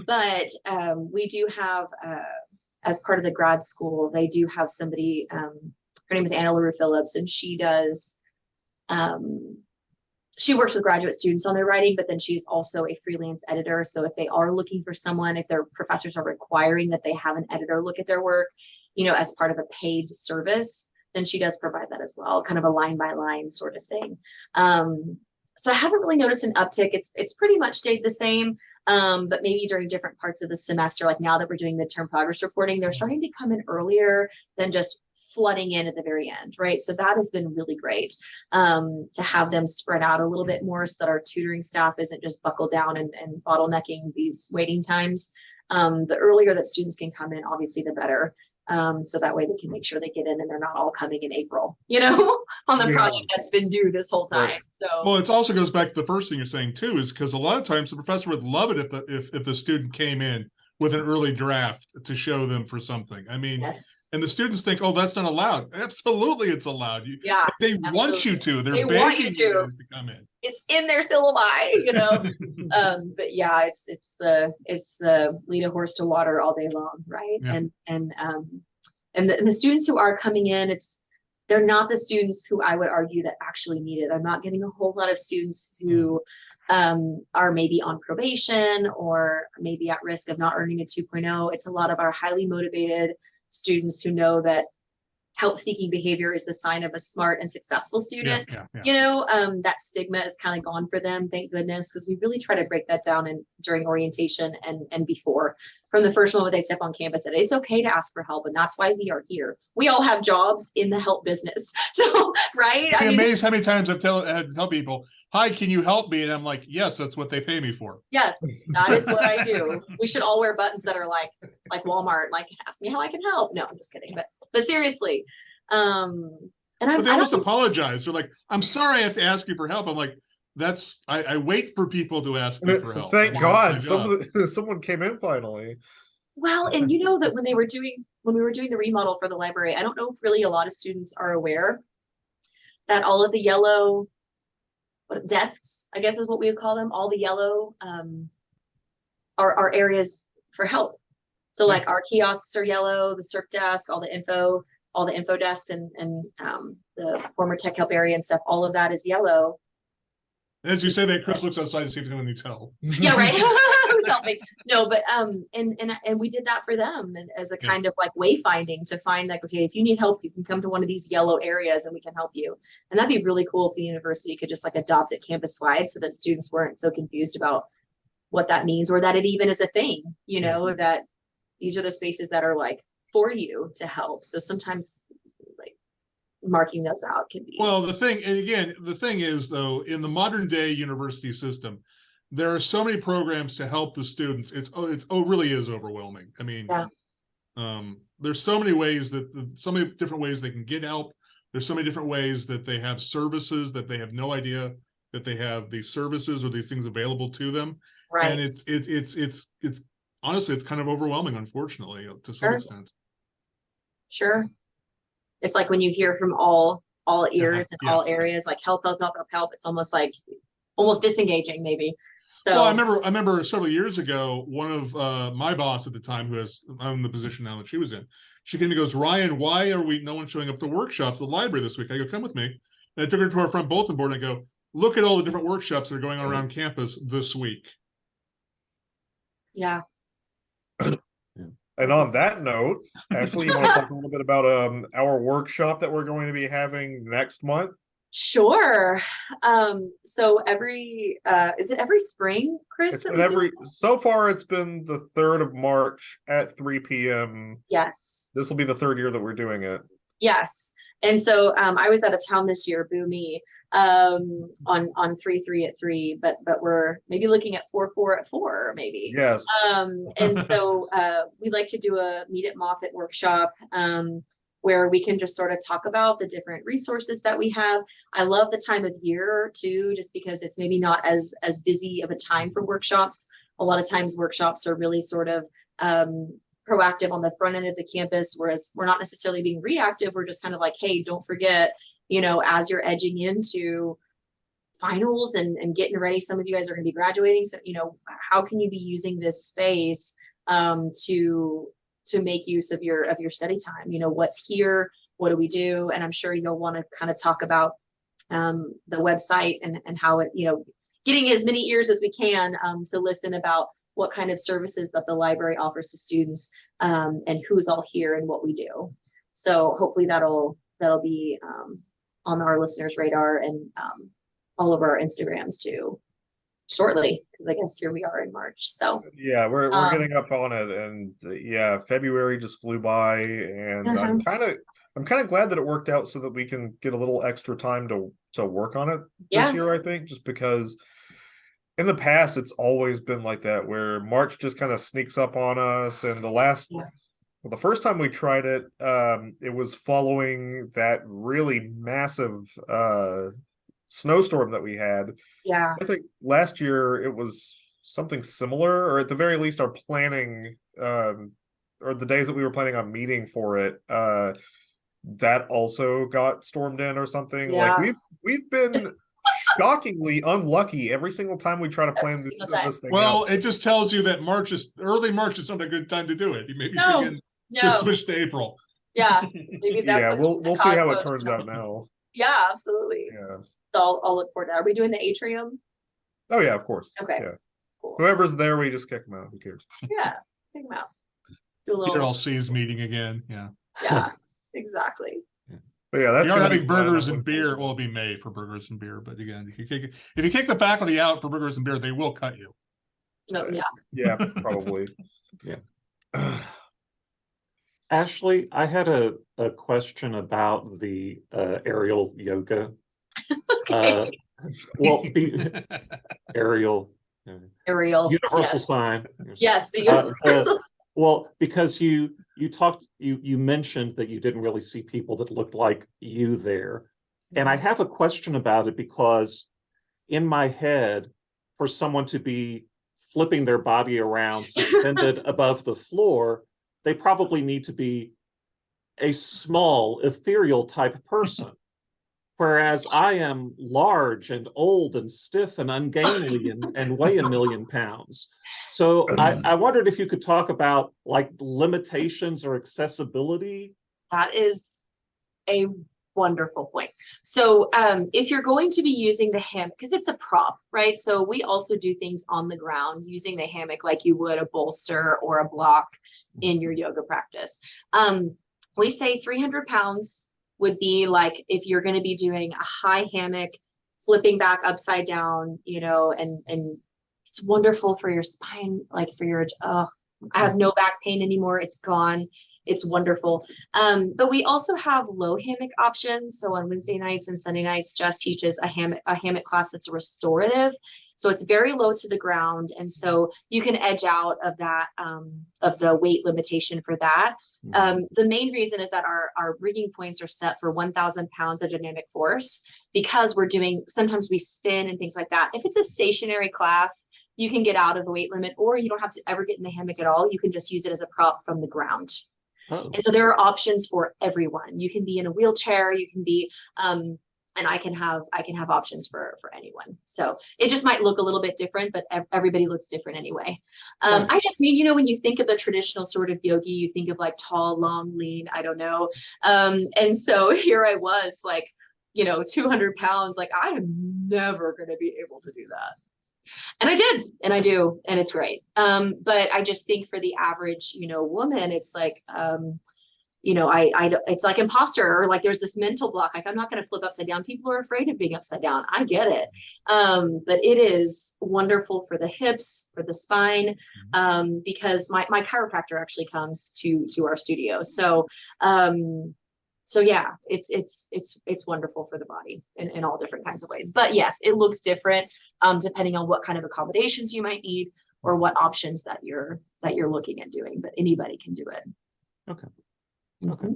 but um, we do have, uh, as part of the grad school, they do have somebody. Um, her name is Anna LaRue Phillips, and she does. Um, she works with graduate students on their writing, but then she's also a freelance editor. So if they are looking for someone, if their professors are requiring that they have an editor look at their work, you know, as part of a paid service, then she does provide that as well, kind of a line by line sort of thing. Um, so I haven't really noticed an uptick. It's it's pretty much stayed the same, um, but maybe during different parts of the semester, like now that we're doing midterm progress reporting, they're starting to come in earlier than just flooding in at the very end, right? So that has been really great um, to have them spread out a little bit more so that our tutoring staff isn't just buckled down and, and bottlenecking these waiting times. Um, the earlier that students can come in, obviously, the better. Um, so that way they can make sure they get in and they're not all coming in April, you know, <laughs> on the Yeah. project that's been due this whole Right. time. So Well, it also goes back to the first thing you're saying too, is because a lot of times the professor would love it if the, if if the student came in with an early draft to show them for something. I mean, yes, and the students think, oh, that's not allowed. Absolutely, it's allowed. You yeah, they want you to. They're They want you to. to come in. it's in their syllabi, you know. <laughs> um, but yeah, it's it's the it's the lead a horse to water all day long, right? Yeah. And and um and the, and the students who are coming in, it's they're not the students who I would argue that actually need it. I'm not getting a whole lot of students who um, are maybe on probation or maybe at risk of not earning a 2.0. It's a lot of our highly motivated students who know that help seeking behavior is the sign of a smart and successful student yeah, yeah. you know um that stigma is kind of gone for them thank goodness because we really try to break that down and during orientation and and before from the first moment they step on campus that it's okay to ask for help and that's why we are here we all have jobs in the help business <laughs> so right be amazed how many times I've tell, I tell people, hi, can you help me? And I'm like, yes, that's what they pay me for. yes <laughs> that is what i do we should all wear buttons that are like like walmart like ask me how i can help no i'm just kidding but but seriously um and i'm But they I almost apologize. They're like, I'm sorry I have to ask you for help. I'm like, that's, I, I wait for people to ask me for help. Thank mean, that's my God, job. some of the, someone came in finally. Well, and you know that when they were doing, when we were doing the remodel for the library, I don't know if really a lot of students are aware that all of the yellow what desks, I guess is what we would call them, all the yellow um are are areas for help. So like our kiosks are yellow, the circ desk, all the info, all the info desk and and um the former tech help area and stuff, all of that is yellow. As you say that, Chris looks outside to see if anyone needs help. Yeah, right. <laughs> <laughs> Who's helping? No, but um, and and and we did that for them and as a Yeah. kind of like wayfinding to find like, okay, if you need help, you can come to one of these yellow areas and we can help you. And that'd be really cool if the university could just like adopt it campus wide so that students weren't so confused about what that means or that it even is a thing, you know, or that these are the spaces that are like for you to help. So sometimes like marking those out can be. Well, the thing, and again, the thing is though, in the modern day university system, there are so many programs to help the students. It's, oh, it's, oh, really is overwhelming. I mean, Yeah. um, there's so many ways that, so many different ways they can get help. There's so many different ways that they have services that they have no idea that they have these services or these things available to them. right. And it's, it's, it's, it's, it's, honestly, it's kind of overwhelming, unfortunately, uh, to some Sure. extent. Sure. It's like when you hear from all, all uh-huh. ears in yeah. all areas, like help, help, help, help, help. It's almost like, almost disengaging maybe. So. Well, I remember, I remember several years ago, one of uh, my boss at the time, who has, I'm in the position now that she was in. She came and goes, Ryan, why are we, no one showing up to workshops at the library this week? I go, come with me. And I took her to our front bulletin board and I go, look at all the different workshops that are going on mm-hmm. around campus this week. Yeah, And on that note, Ashley, you want to talk a little bit about um our workshop that we're going to be having next month? sure. Um, so every, uh, is it every spring, Chris? It's that been every so far it's been the third of March at three PM. Yes. This will be the third year that we're doing it. Yes. And so um I was out of town this year, boo me, um on on three, three at three, but but we're maybe looking at four, four at four, maybe. Yes. Um, and so <laughs> uh we like to do a meet at Moffett workshop um where we can just sort of talk about the different resources that we have. I love the time of year too, just because it's maybe not as as busy of a time for workshops. A lot of times workshops are really sort of um proactive on the front end of the campus, whereas we're not necessarily being reactive. We're just kind of like, hey, don't forget, you know, as you're edging into finals and, and getting ready, some of you guys are going to be graduating. So, you know, how can you be using this space um, to to make use of your of your study time? You know, what's here? What do we do? And I'm sure you'll want to kind of talk about um, the website and and how it, you know, getting as many ears as we can um, to listen about what kind of services that the library offers to students um, and who's all here and what we do. So hopefully that'll that'll be um, on our listeners' radar and um, all of our Instagrams too shortly, because I guess here we are in March. So Yeah, we're we're Um, getting up on it and uh, yeah, February just flew by and I'm kind of I'm kind of glad that it worked out so that we can get a little extra time to to work on it Yeah. this year, I think, just because in the past it's always been like that where March just kind of sneaks up on us and the last Yeah. Well, the first time we tried it, um, it was following that really massive uh snowstorm that we had. yeah, I think last year it was something similar, or at the very least, our planning, um, or the days that we were planning on meeting for it, uh, that also got stormed in or something. Yeah. Like we've we've been shockingly unlucky every single time we try to plan this, this thing. Well, out. it just tells you that March is, early March is not a good time to do it. You maybe No, thinking, should no, switch to April. yeah, <laughs> maybe that's yeah, we'll we'll see how it turns out now. Yeah, absolutely. Yeah. So I'll, I'll look forward to. that. Are we doing the atrium? Oh yeah, of course. Okay. Yeah. Cool. Whoever's there, we just kick them out. Who cares? Yeah, check them out. Do a little. Peter all little, sees meeting again, yeah. yeah. <laughs> exactly. But yeah, that's We are gonna be having burgers and looking beer, it'll be May for burgers and beer, but again, if you kick, if you kick the faculty out for burgers and beer, they will cut you. No, Right. yeah. Yeah, <laughs> probably. Yeah. <sighs> <sighs> <sighs> Ashley, I had a, a question about the uh, aerial yoga. <laughs> Uh, Well, be, <laughs> aerial, uh, Ariel. universal yes. sign. Yes, the Uh, the- universal. Well, because you, you talked, you, you mentioned that you didn't really see people that looked like you there. And I have a question about it because in my head, for someone to be flipping their body around <laughs> suspended above the floor, they probably need to be a small ethereal type person. Whereas I am large and old and stiff and ungainly and, and weigh a million pounds. So I, <clears throat> I wondered if you could talk about like limitations or accessibility. That is a wonderful point. So um, if you're going to be using the hammock, because it's a prop, right? So we also do things on the ground using the hammock like you would a bolster or a block in your yoga practice. Um, we say 300 pounds would be like if you're going to be doing a high hammock, flipping back upside down, you know, and and it's wonderful for your spine, like for your. Oh, I have no back pain anymore. It's gone. It's wonderful. Um, but we also have low hammock options. So on Wednesday nights and Sunday nights, Jess teaches a hammock a hammock class that's restorative. So it's very low to the ground, and so you can edge out of that um, of the weight limitation for that. Um, the main reason is that our our rigging points are set for 1,000 pounds of dynamic force because we're doing sometimes we spin and things like that. If it's a stationary class, you can get out of the weight limit, or you don't have to ever get in the hammock at all. You can just use it as a prop from the ground. Oh, And so there are options for everyone. You can be in a wheelchair, you can be, um, and I can have, I can have options for, for anyone. So it just might look a little bit different, but everybody looks different anyway. Um, Right. I just mean, you know, when you think of the traditional sort of yogi, you think of like tall, long, lean, I don't know. Um, and so <laughs> here I was like, you know, 200 pounds, like I am never going to be able to do that. And I did, and I do, and it's great. Um, but I just think for the average, you know, woman, it's like, um, you know, I, I, it's like imposter or like there's this mental block. Like I'm not going to flip upside down. People are afraid of being upside down. I get it. Um, but it is wonderful for the hips, for the spine, um, because my, my chiropractor actually comes to, to our studio. So, um, so yeah, it's, it's, it's, it's wonderful for the body in, in all different kinds of ways. But yes, it looks different, um, depending on what kind of accommodations you might need or what options that you're, that you're looking at doing, but anybody can do it. Okay. Mhm. Okay.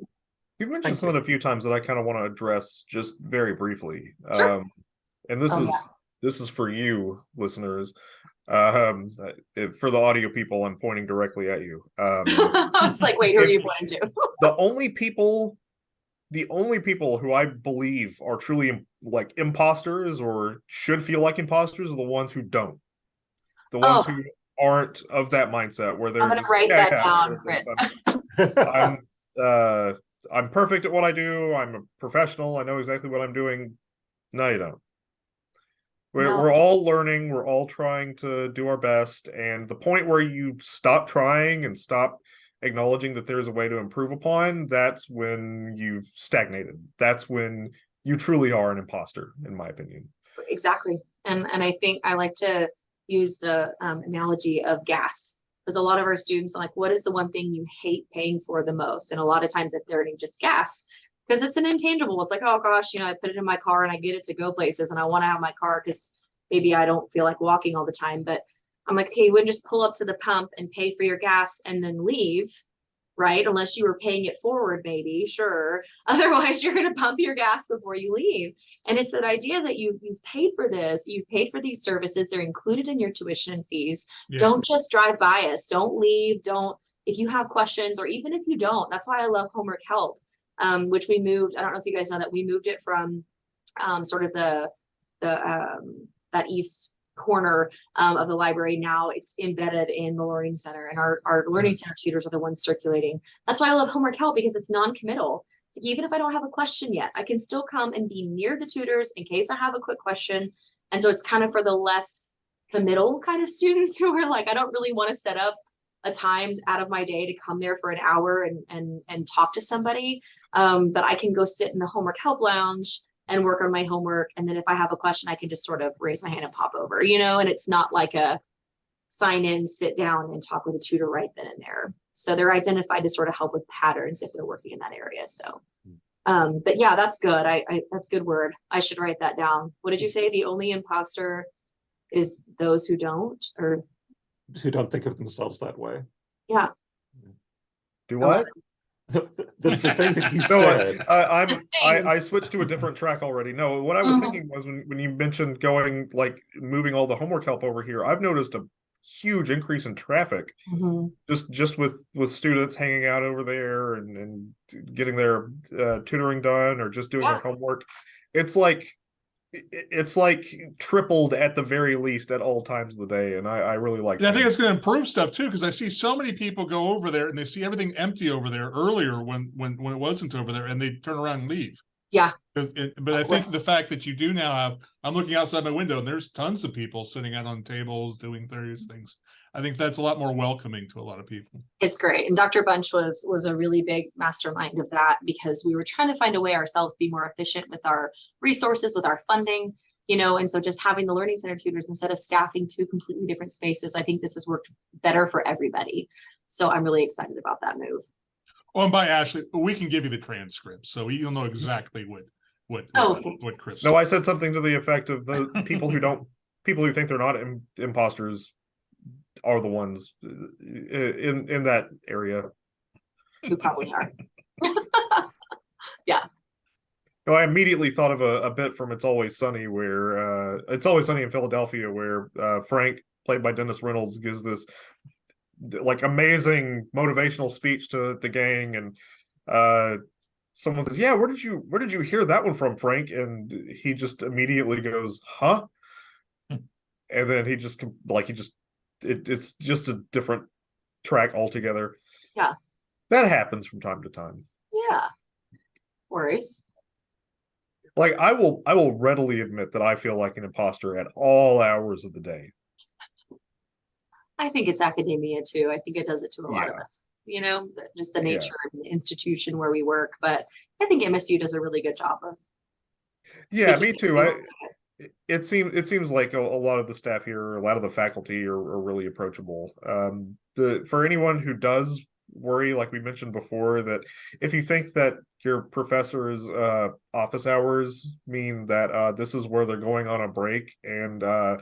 You've mentioned Thank something a few times that I kind of want to address just very briefly. Sure. Um, and this Oh, is yeah. this is for you listeners. Um, uh, for the audio people, I'm pointing directly at you. Um, <laughs> I was like, wait, who are you pointing to? the only people, the only people who I believe are truly like imposters or should feel like imposters are the ones who don't. The ones Oh. who aren't of that mindset where they're I'm gonna just, write "Yeah, that down, I'm- Chris. <laughs> I'm uh I'm perfect at what I do. I'm a professional. I know exactly what I'm doing. No, you don't. We're No. we're all learning, we're all trying to do our best, and the point where you stop trying and stop acknowledging that there's a way to improve upon, that's when you've stagnated. That's when you truly are an imposter, in my opinion. Exactly. And, and I think I like to use the um, analogy of gas. Because a lot of our students are like, what is the one thing you hate paying for the most? And a lot of times at their age, it's gas. Because it's an intangible. It's like, oh gosh, you know, I put it in my car and I get it to go places and I want to have my car because maybe I don't feel like walking all the time. But I'm like, okay, you wouldn't just pull up to the pump and pay for your gas and then leave, right? Unless you were paying it forward, maybe, sure. <laughs> Otherwise, you're going to pump your gas before you leave. And it's that idea that you you've paid for this, you've paid for these services, they're included in your tuition fees. Yeah. Don't just drive by us. Don't leave. Don't if you have questions or even if you don't. That's why I love homework help. Um, which we moved. I don't know if you guys know that we moved it from um, sort of the the um, that east corner um, of the library. Now it's embedded in the learning center, and our our learning center tutors are the ones circulating. That's why I love homework help because it's non-committal. It's like even if I don't have a question yet, I can still come and be near the tutors in case I have a quick question. And so it's kind of for the less committal kind of <laughs> students who are like, I don't really want to set up a time out of my day to come there for an hour and and and talk to somebody. Um, but I can go sit in the homework help lounge and work on my homework. And then if I have a question, I can just sort of raise my hand and pop over, you know, and it's not like a sign in, sit down and talk with a tutor right then and there. So they're identified to sort of help with patterns if they're working in that area. So um, but yeah, that's good. I, I, that's good word. I should write that down. What did you say? The only imposter is those who don't, or Who don't think of themselves that way. Yeah. Do Oh, what? The, the, the thing that you <laughs> No, said, I, I, I'm, I. I switched to a different track already. No, what I was Mhm. thinking was when, when you mentioned going, like, moving all the homework help over here, I've noticed a huge increase in traffic. just just with with students hanging out over there and and getting their uh, tutoring done or just doing Yeah. their homework it's like i- i- it's like tripled at the very least at all times of the day and i i really like And I think it's gonna improve stuff too, because I see so many people go over there and they see everything empty over there earlier when, when, when it wasn't over there and they turn around and leave. yeah it- But I oh, think the fact that you do now have, I'm looking outside my window and there's tons of people sitting out on tables doing various things. I think that's a lot more welcoming to a lot of people. it's great. And Dr. Bunch was, was a really big mastermind of that because we were trying to find a way ourselves to be more efficient with our resources, with our funding. You know, and so just having the learning center tutors instead of staffing two completely different spaces, I think this has worked better for everybody. So I'm really excited about that move. Oh, and by Ashley, we can give you the transcript, so you'll know exactly what, what, Oh, what- what. Chris. no i said something to the effect of the people who don't people who think they're not Im- imposters are the ones uh, in in that area Who probably are. <laughs> Yeah. No, I immediately thought of a, a bit from It's Always Sunny where uh It's Always Sunny in Philadelphia where uh Frank, played by Dennis Reynolds, gives this like amazing motivational speech to the gang and uh someone says, Yeah, where did you where did you hear that one from, Frank? And he just immediately goes, Huh? Hmm. And then he just like he just it, it's just a different track altogether. Yeah. That happens from time to time. Yeah. Worries. like I will I will readily admit that I feel like an imposter at all hours of the day. I think it's academia too. I think it does it to a lot of us. You know, just the Yeah. nature of the institution where we work. But I think MSU does a really good job of. Yeah, me too. to I it- seems it seems like a, a lot of the staff here, a lot of the faculty are, are really approachable. Um the for anyone who does worry, like we mentioned before, that if you think that your professor's uh office hours mean that uh this is where they're going on a break and uh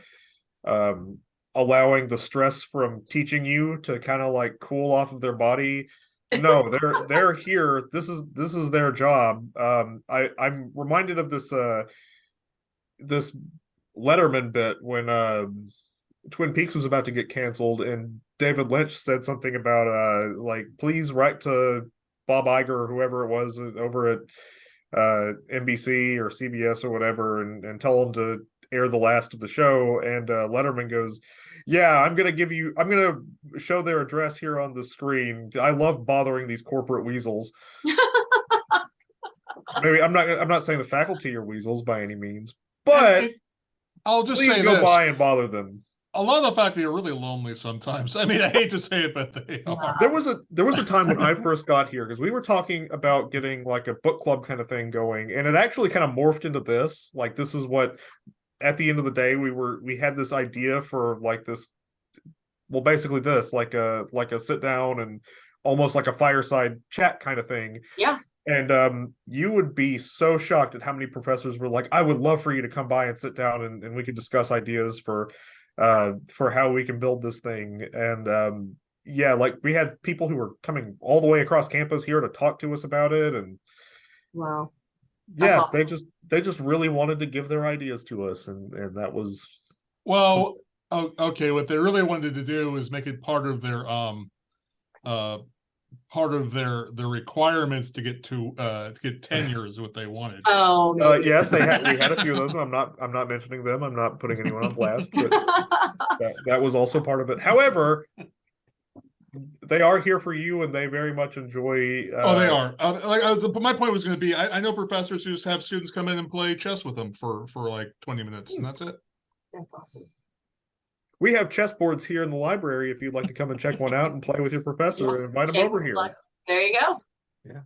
um allowing the stress from teaching you to kind of like cool off of their body no they're they're here this is this is their job um i i'm reminded of this uh this letterman bit when um twin peaks was about to get canceled and david lynch said something about uh like please write to bob Iger or whoever it was over at uh nbc or cbs or whatever and and tell them to air the last of the show. And uh letterman goes yeah i'm gonna give you i'm gonna show their address here on the screen. I love bothering these corporate weasels. <laughs> Maybe i'm not i'm not saying the faculty are weasels by any means but It- I'll just please say go this, by and bother them a lot of the you're really lonely sometimes. <laughs> I mean, I hate to say it, but they are. there was a there was a time when i first got here because we were talking about getting like a book club kind of thing going and it actually kind of morphed into this like this is what at the end of the day we were we had this idea for like this well basically this like a like a sit down and almost like a fireside chat kind of thing Yeah. And um you would be so shocked at how many professors were like i would love for you to come by and sit down and, and we could discuss ideas for uh for how we can build this thing and um yeah like we had people who were coming all the way across campus here to talk to us about it and Wow. That's yeah awesome. they just they just really wanted to give their ideas to us and and that was Well, okay, what they really wanted to do is make it part of their, um, uh, part of their, their requirements to get to, uh, to get <sighs> tenure is what they wanted. Oh. uh yes they had we had a few of <laughs> those and i'm not i'm not mentioning them i'm not putting anyone on blast but <laughs> that, that was also part of it however they are here for you and they very much enjoy uh, Oh, they are. Uh, like, uh, but my point was going to be, I, I know professors who just have students come in and play chess with them for, for like twenty minutes and that's it. That's awesome. We have chessboards here in the library. If you'd like to come and check one out and play with your professor, Yeah, and invite him over here. plug. There you go. Yeah.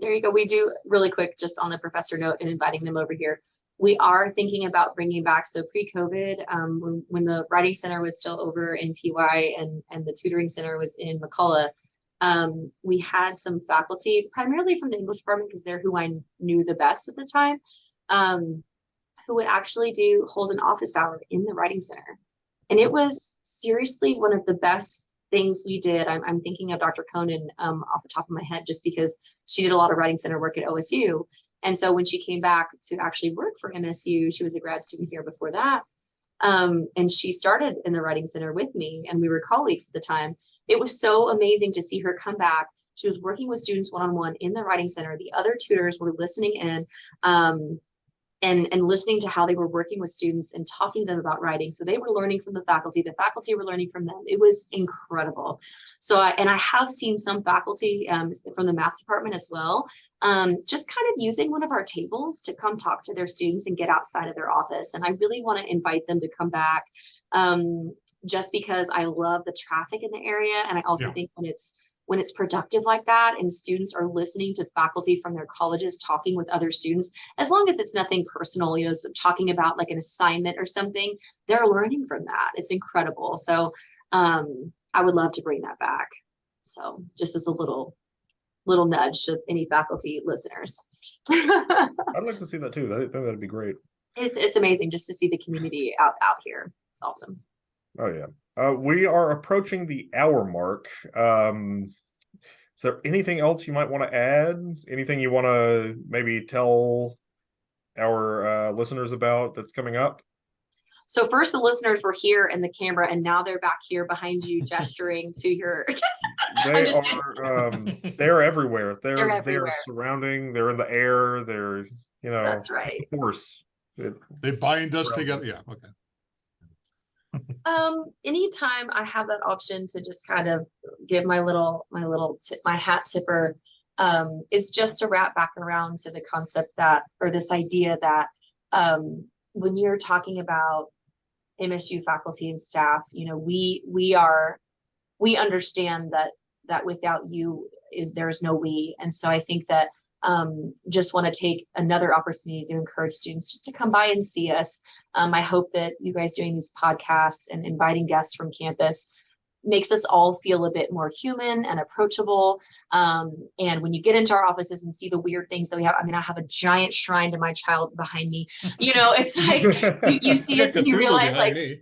There you go. We do really quick, just on the professor note and inviting them over here. We are thinking about bringing back, so pre-COVID, um, when, when the writing center was still over in PY and, and the tutoring center was in McCullough. Um, we had some faculty, primarily from the English department, because they're who I knew the best at the time. Um, who would actually do, hold an office hour in the writing center. And it was seriously one of the best things we did. I'm, I'm thinking of Dr. Conan um, off the top of my head, just because she did a lot of writing center work at OSU. And so when she came back to actually work for MSU, she was a grad student here before that. Um, and she started in the writing center with me and we were colleagues at the time. It was so amazing to see her come back. She was working with students one-on-one in the writing center. The other tutors were listening in. Um, and and listening to how they were working with students and talking to them about writing. So they were learning from the faculty the faculty were learning from them. It was incredible. So i and i have seen some faculty um, from the math department as well um, just kind of using one of our tables to come talk to their students and get outside of their office. And i really want to invite them to come back um, just because i love the traffic in the area. And i also Yeah. think when it's when it's productive like that and students are listening to faculty from their colleges talking with other students as long as it's nothing personal, you know, talking about like an assignment or something, they're learning from that. It's incredible. So um, I would love to bring that back. So just as a little, little nudge to any faculty listeners. <laughs> I'd like to see that too. I think that'd be great. it's, it's amazing just to see the community out, out here. It's awesome. Oh yeah. Uh, we are approaching the hour mark. Um, is there anything else you might want to add? Anything you want to maybe tell our uh, listeners about that's coming up? So first the listeners were here in the camera and now they're back here behind you <laughs> gesturing to your, <laughs> They just are um, <laughs> they're everywhere. They're they're, everywhere. surrounding. They're in the air. They're you know that's right. of course. It, They bind us together. Yeah, okay. Um, anytime I have that option to just kind of give my little, my little tip, my hat tipper. Um, is just to wrap back around to the concept that, or this idea that, um, when you're talking about MSU faculty and staff, you know, we, we are, we understand that, that without you is, there's no we. And so I think that, um, just want to take another opportunity to encourage students just to come by and see us. Um, I hope that you guys doing these podcasts and inviting guests from campus makes us all feel a bit more human and approachable. Um, and when you get into our offices and see the weird things that we have, I mean, I have a giant shrine to my child behind me. You know, it's <laughs> like you, you see us and you realize like, me.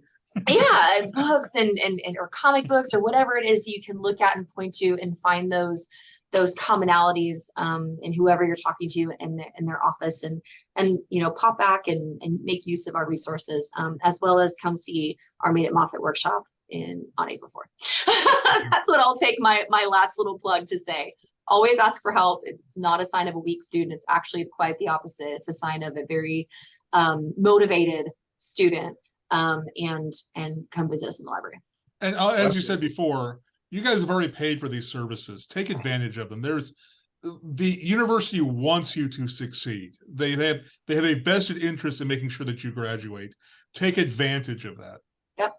yeah, <laughs> and books and, and and or comic books or whatever it is you can look at and point to and find those those commonalities um in whoever you're talking to in their, in their office and and you know pop back and and make use of our resources um as well as come see our Made at Moffett workshop in on April 4th. <laughs> That's what I'll take my my last little plug to say. Always ask for help. It's not a sign of a weak student. It's actually quite the opposite. It's a sign of a very um motivated student um, and and come visit us in the library. And uh, as you said before, you guys have already paid for these services. Take advantage of them. There's the university wants you to succeed. They have they have a vested interest in making sure that you graduate. Take advantage of that. Yep.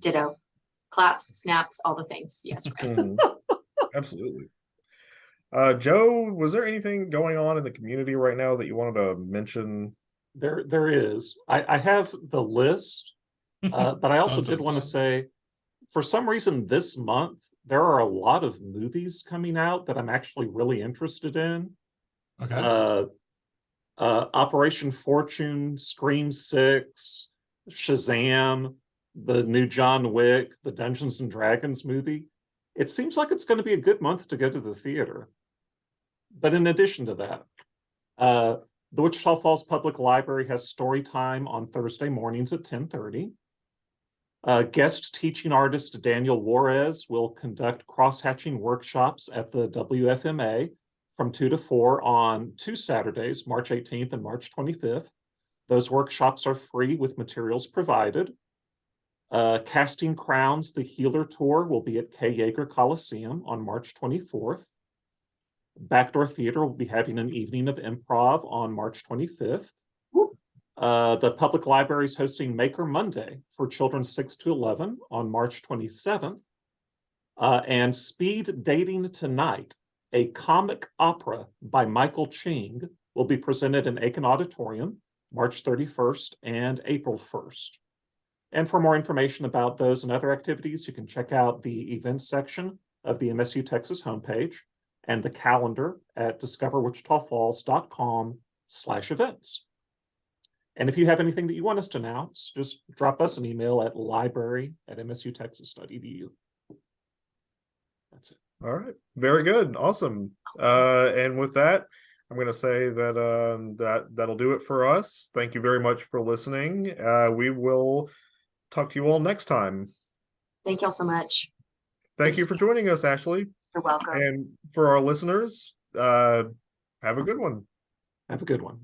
Ditto, claps, snaps, all the things. Yes. right. Mhm. <laughs> Absolutely. Uh, Joe, was there anything going on in the community right now that you wanted to mention? There, there is. I, I have the list, <laughs> uh, but I also did want to say, for some reason this month, there are a lot of movies coming out that I'm actually really interested in. Okay. Uh, uh, Operation Fortune, Scream Six, Shazam, the new John Wick, the Dungeons and Dragons movie. It seems like it's going to be a good month to go to the theater. But in addition to that, uh, the Wichita Falls Public Library has story time on Thursday mornings at ten thirty. Uh, guest teaching artist Daniel Juarez will conduct cross-hatching workshops at the WFMA from 2 to 4 on two Saturdays, March 18th and March 25th. Those workshops are free with materials provided. Uh, Casting Crowns, the Healer Tour, will be at Kay Yeager Coliseum on March 24th. Backdoor Theater will be having an evening of improv on March 25th. Uh, the public library is hosting Maker Monday for children six to eleven on March twenty-seventh. Uh, and Speed Dating Tonight, a comic opera by Michael Ching, will be presented in Akin Auditorium, March thirty-first and April first. And for more information about those and other activities, you can check out the events section of the MSU Texas homepage and the calendar at discoverwichitafalls.com slash events. And if you have anything that you want us to announce, just drop us an email at library at msutexas.edu. That's it. All right, very good, awesome. Uh, and with that, I'm gonna say that um that that'll do it for us. Thank you very much for listening. Uh, we will talk to you all next time. Thank y'all so much. Thank you for joining us, Ashley. You're welcome. And for our listeners, uh, have a good one. Have a good one.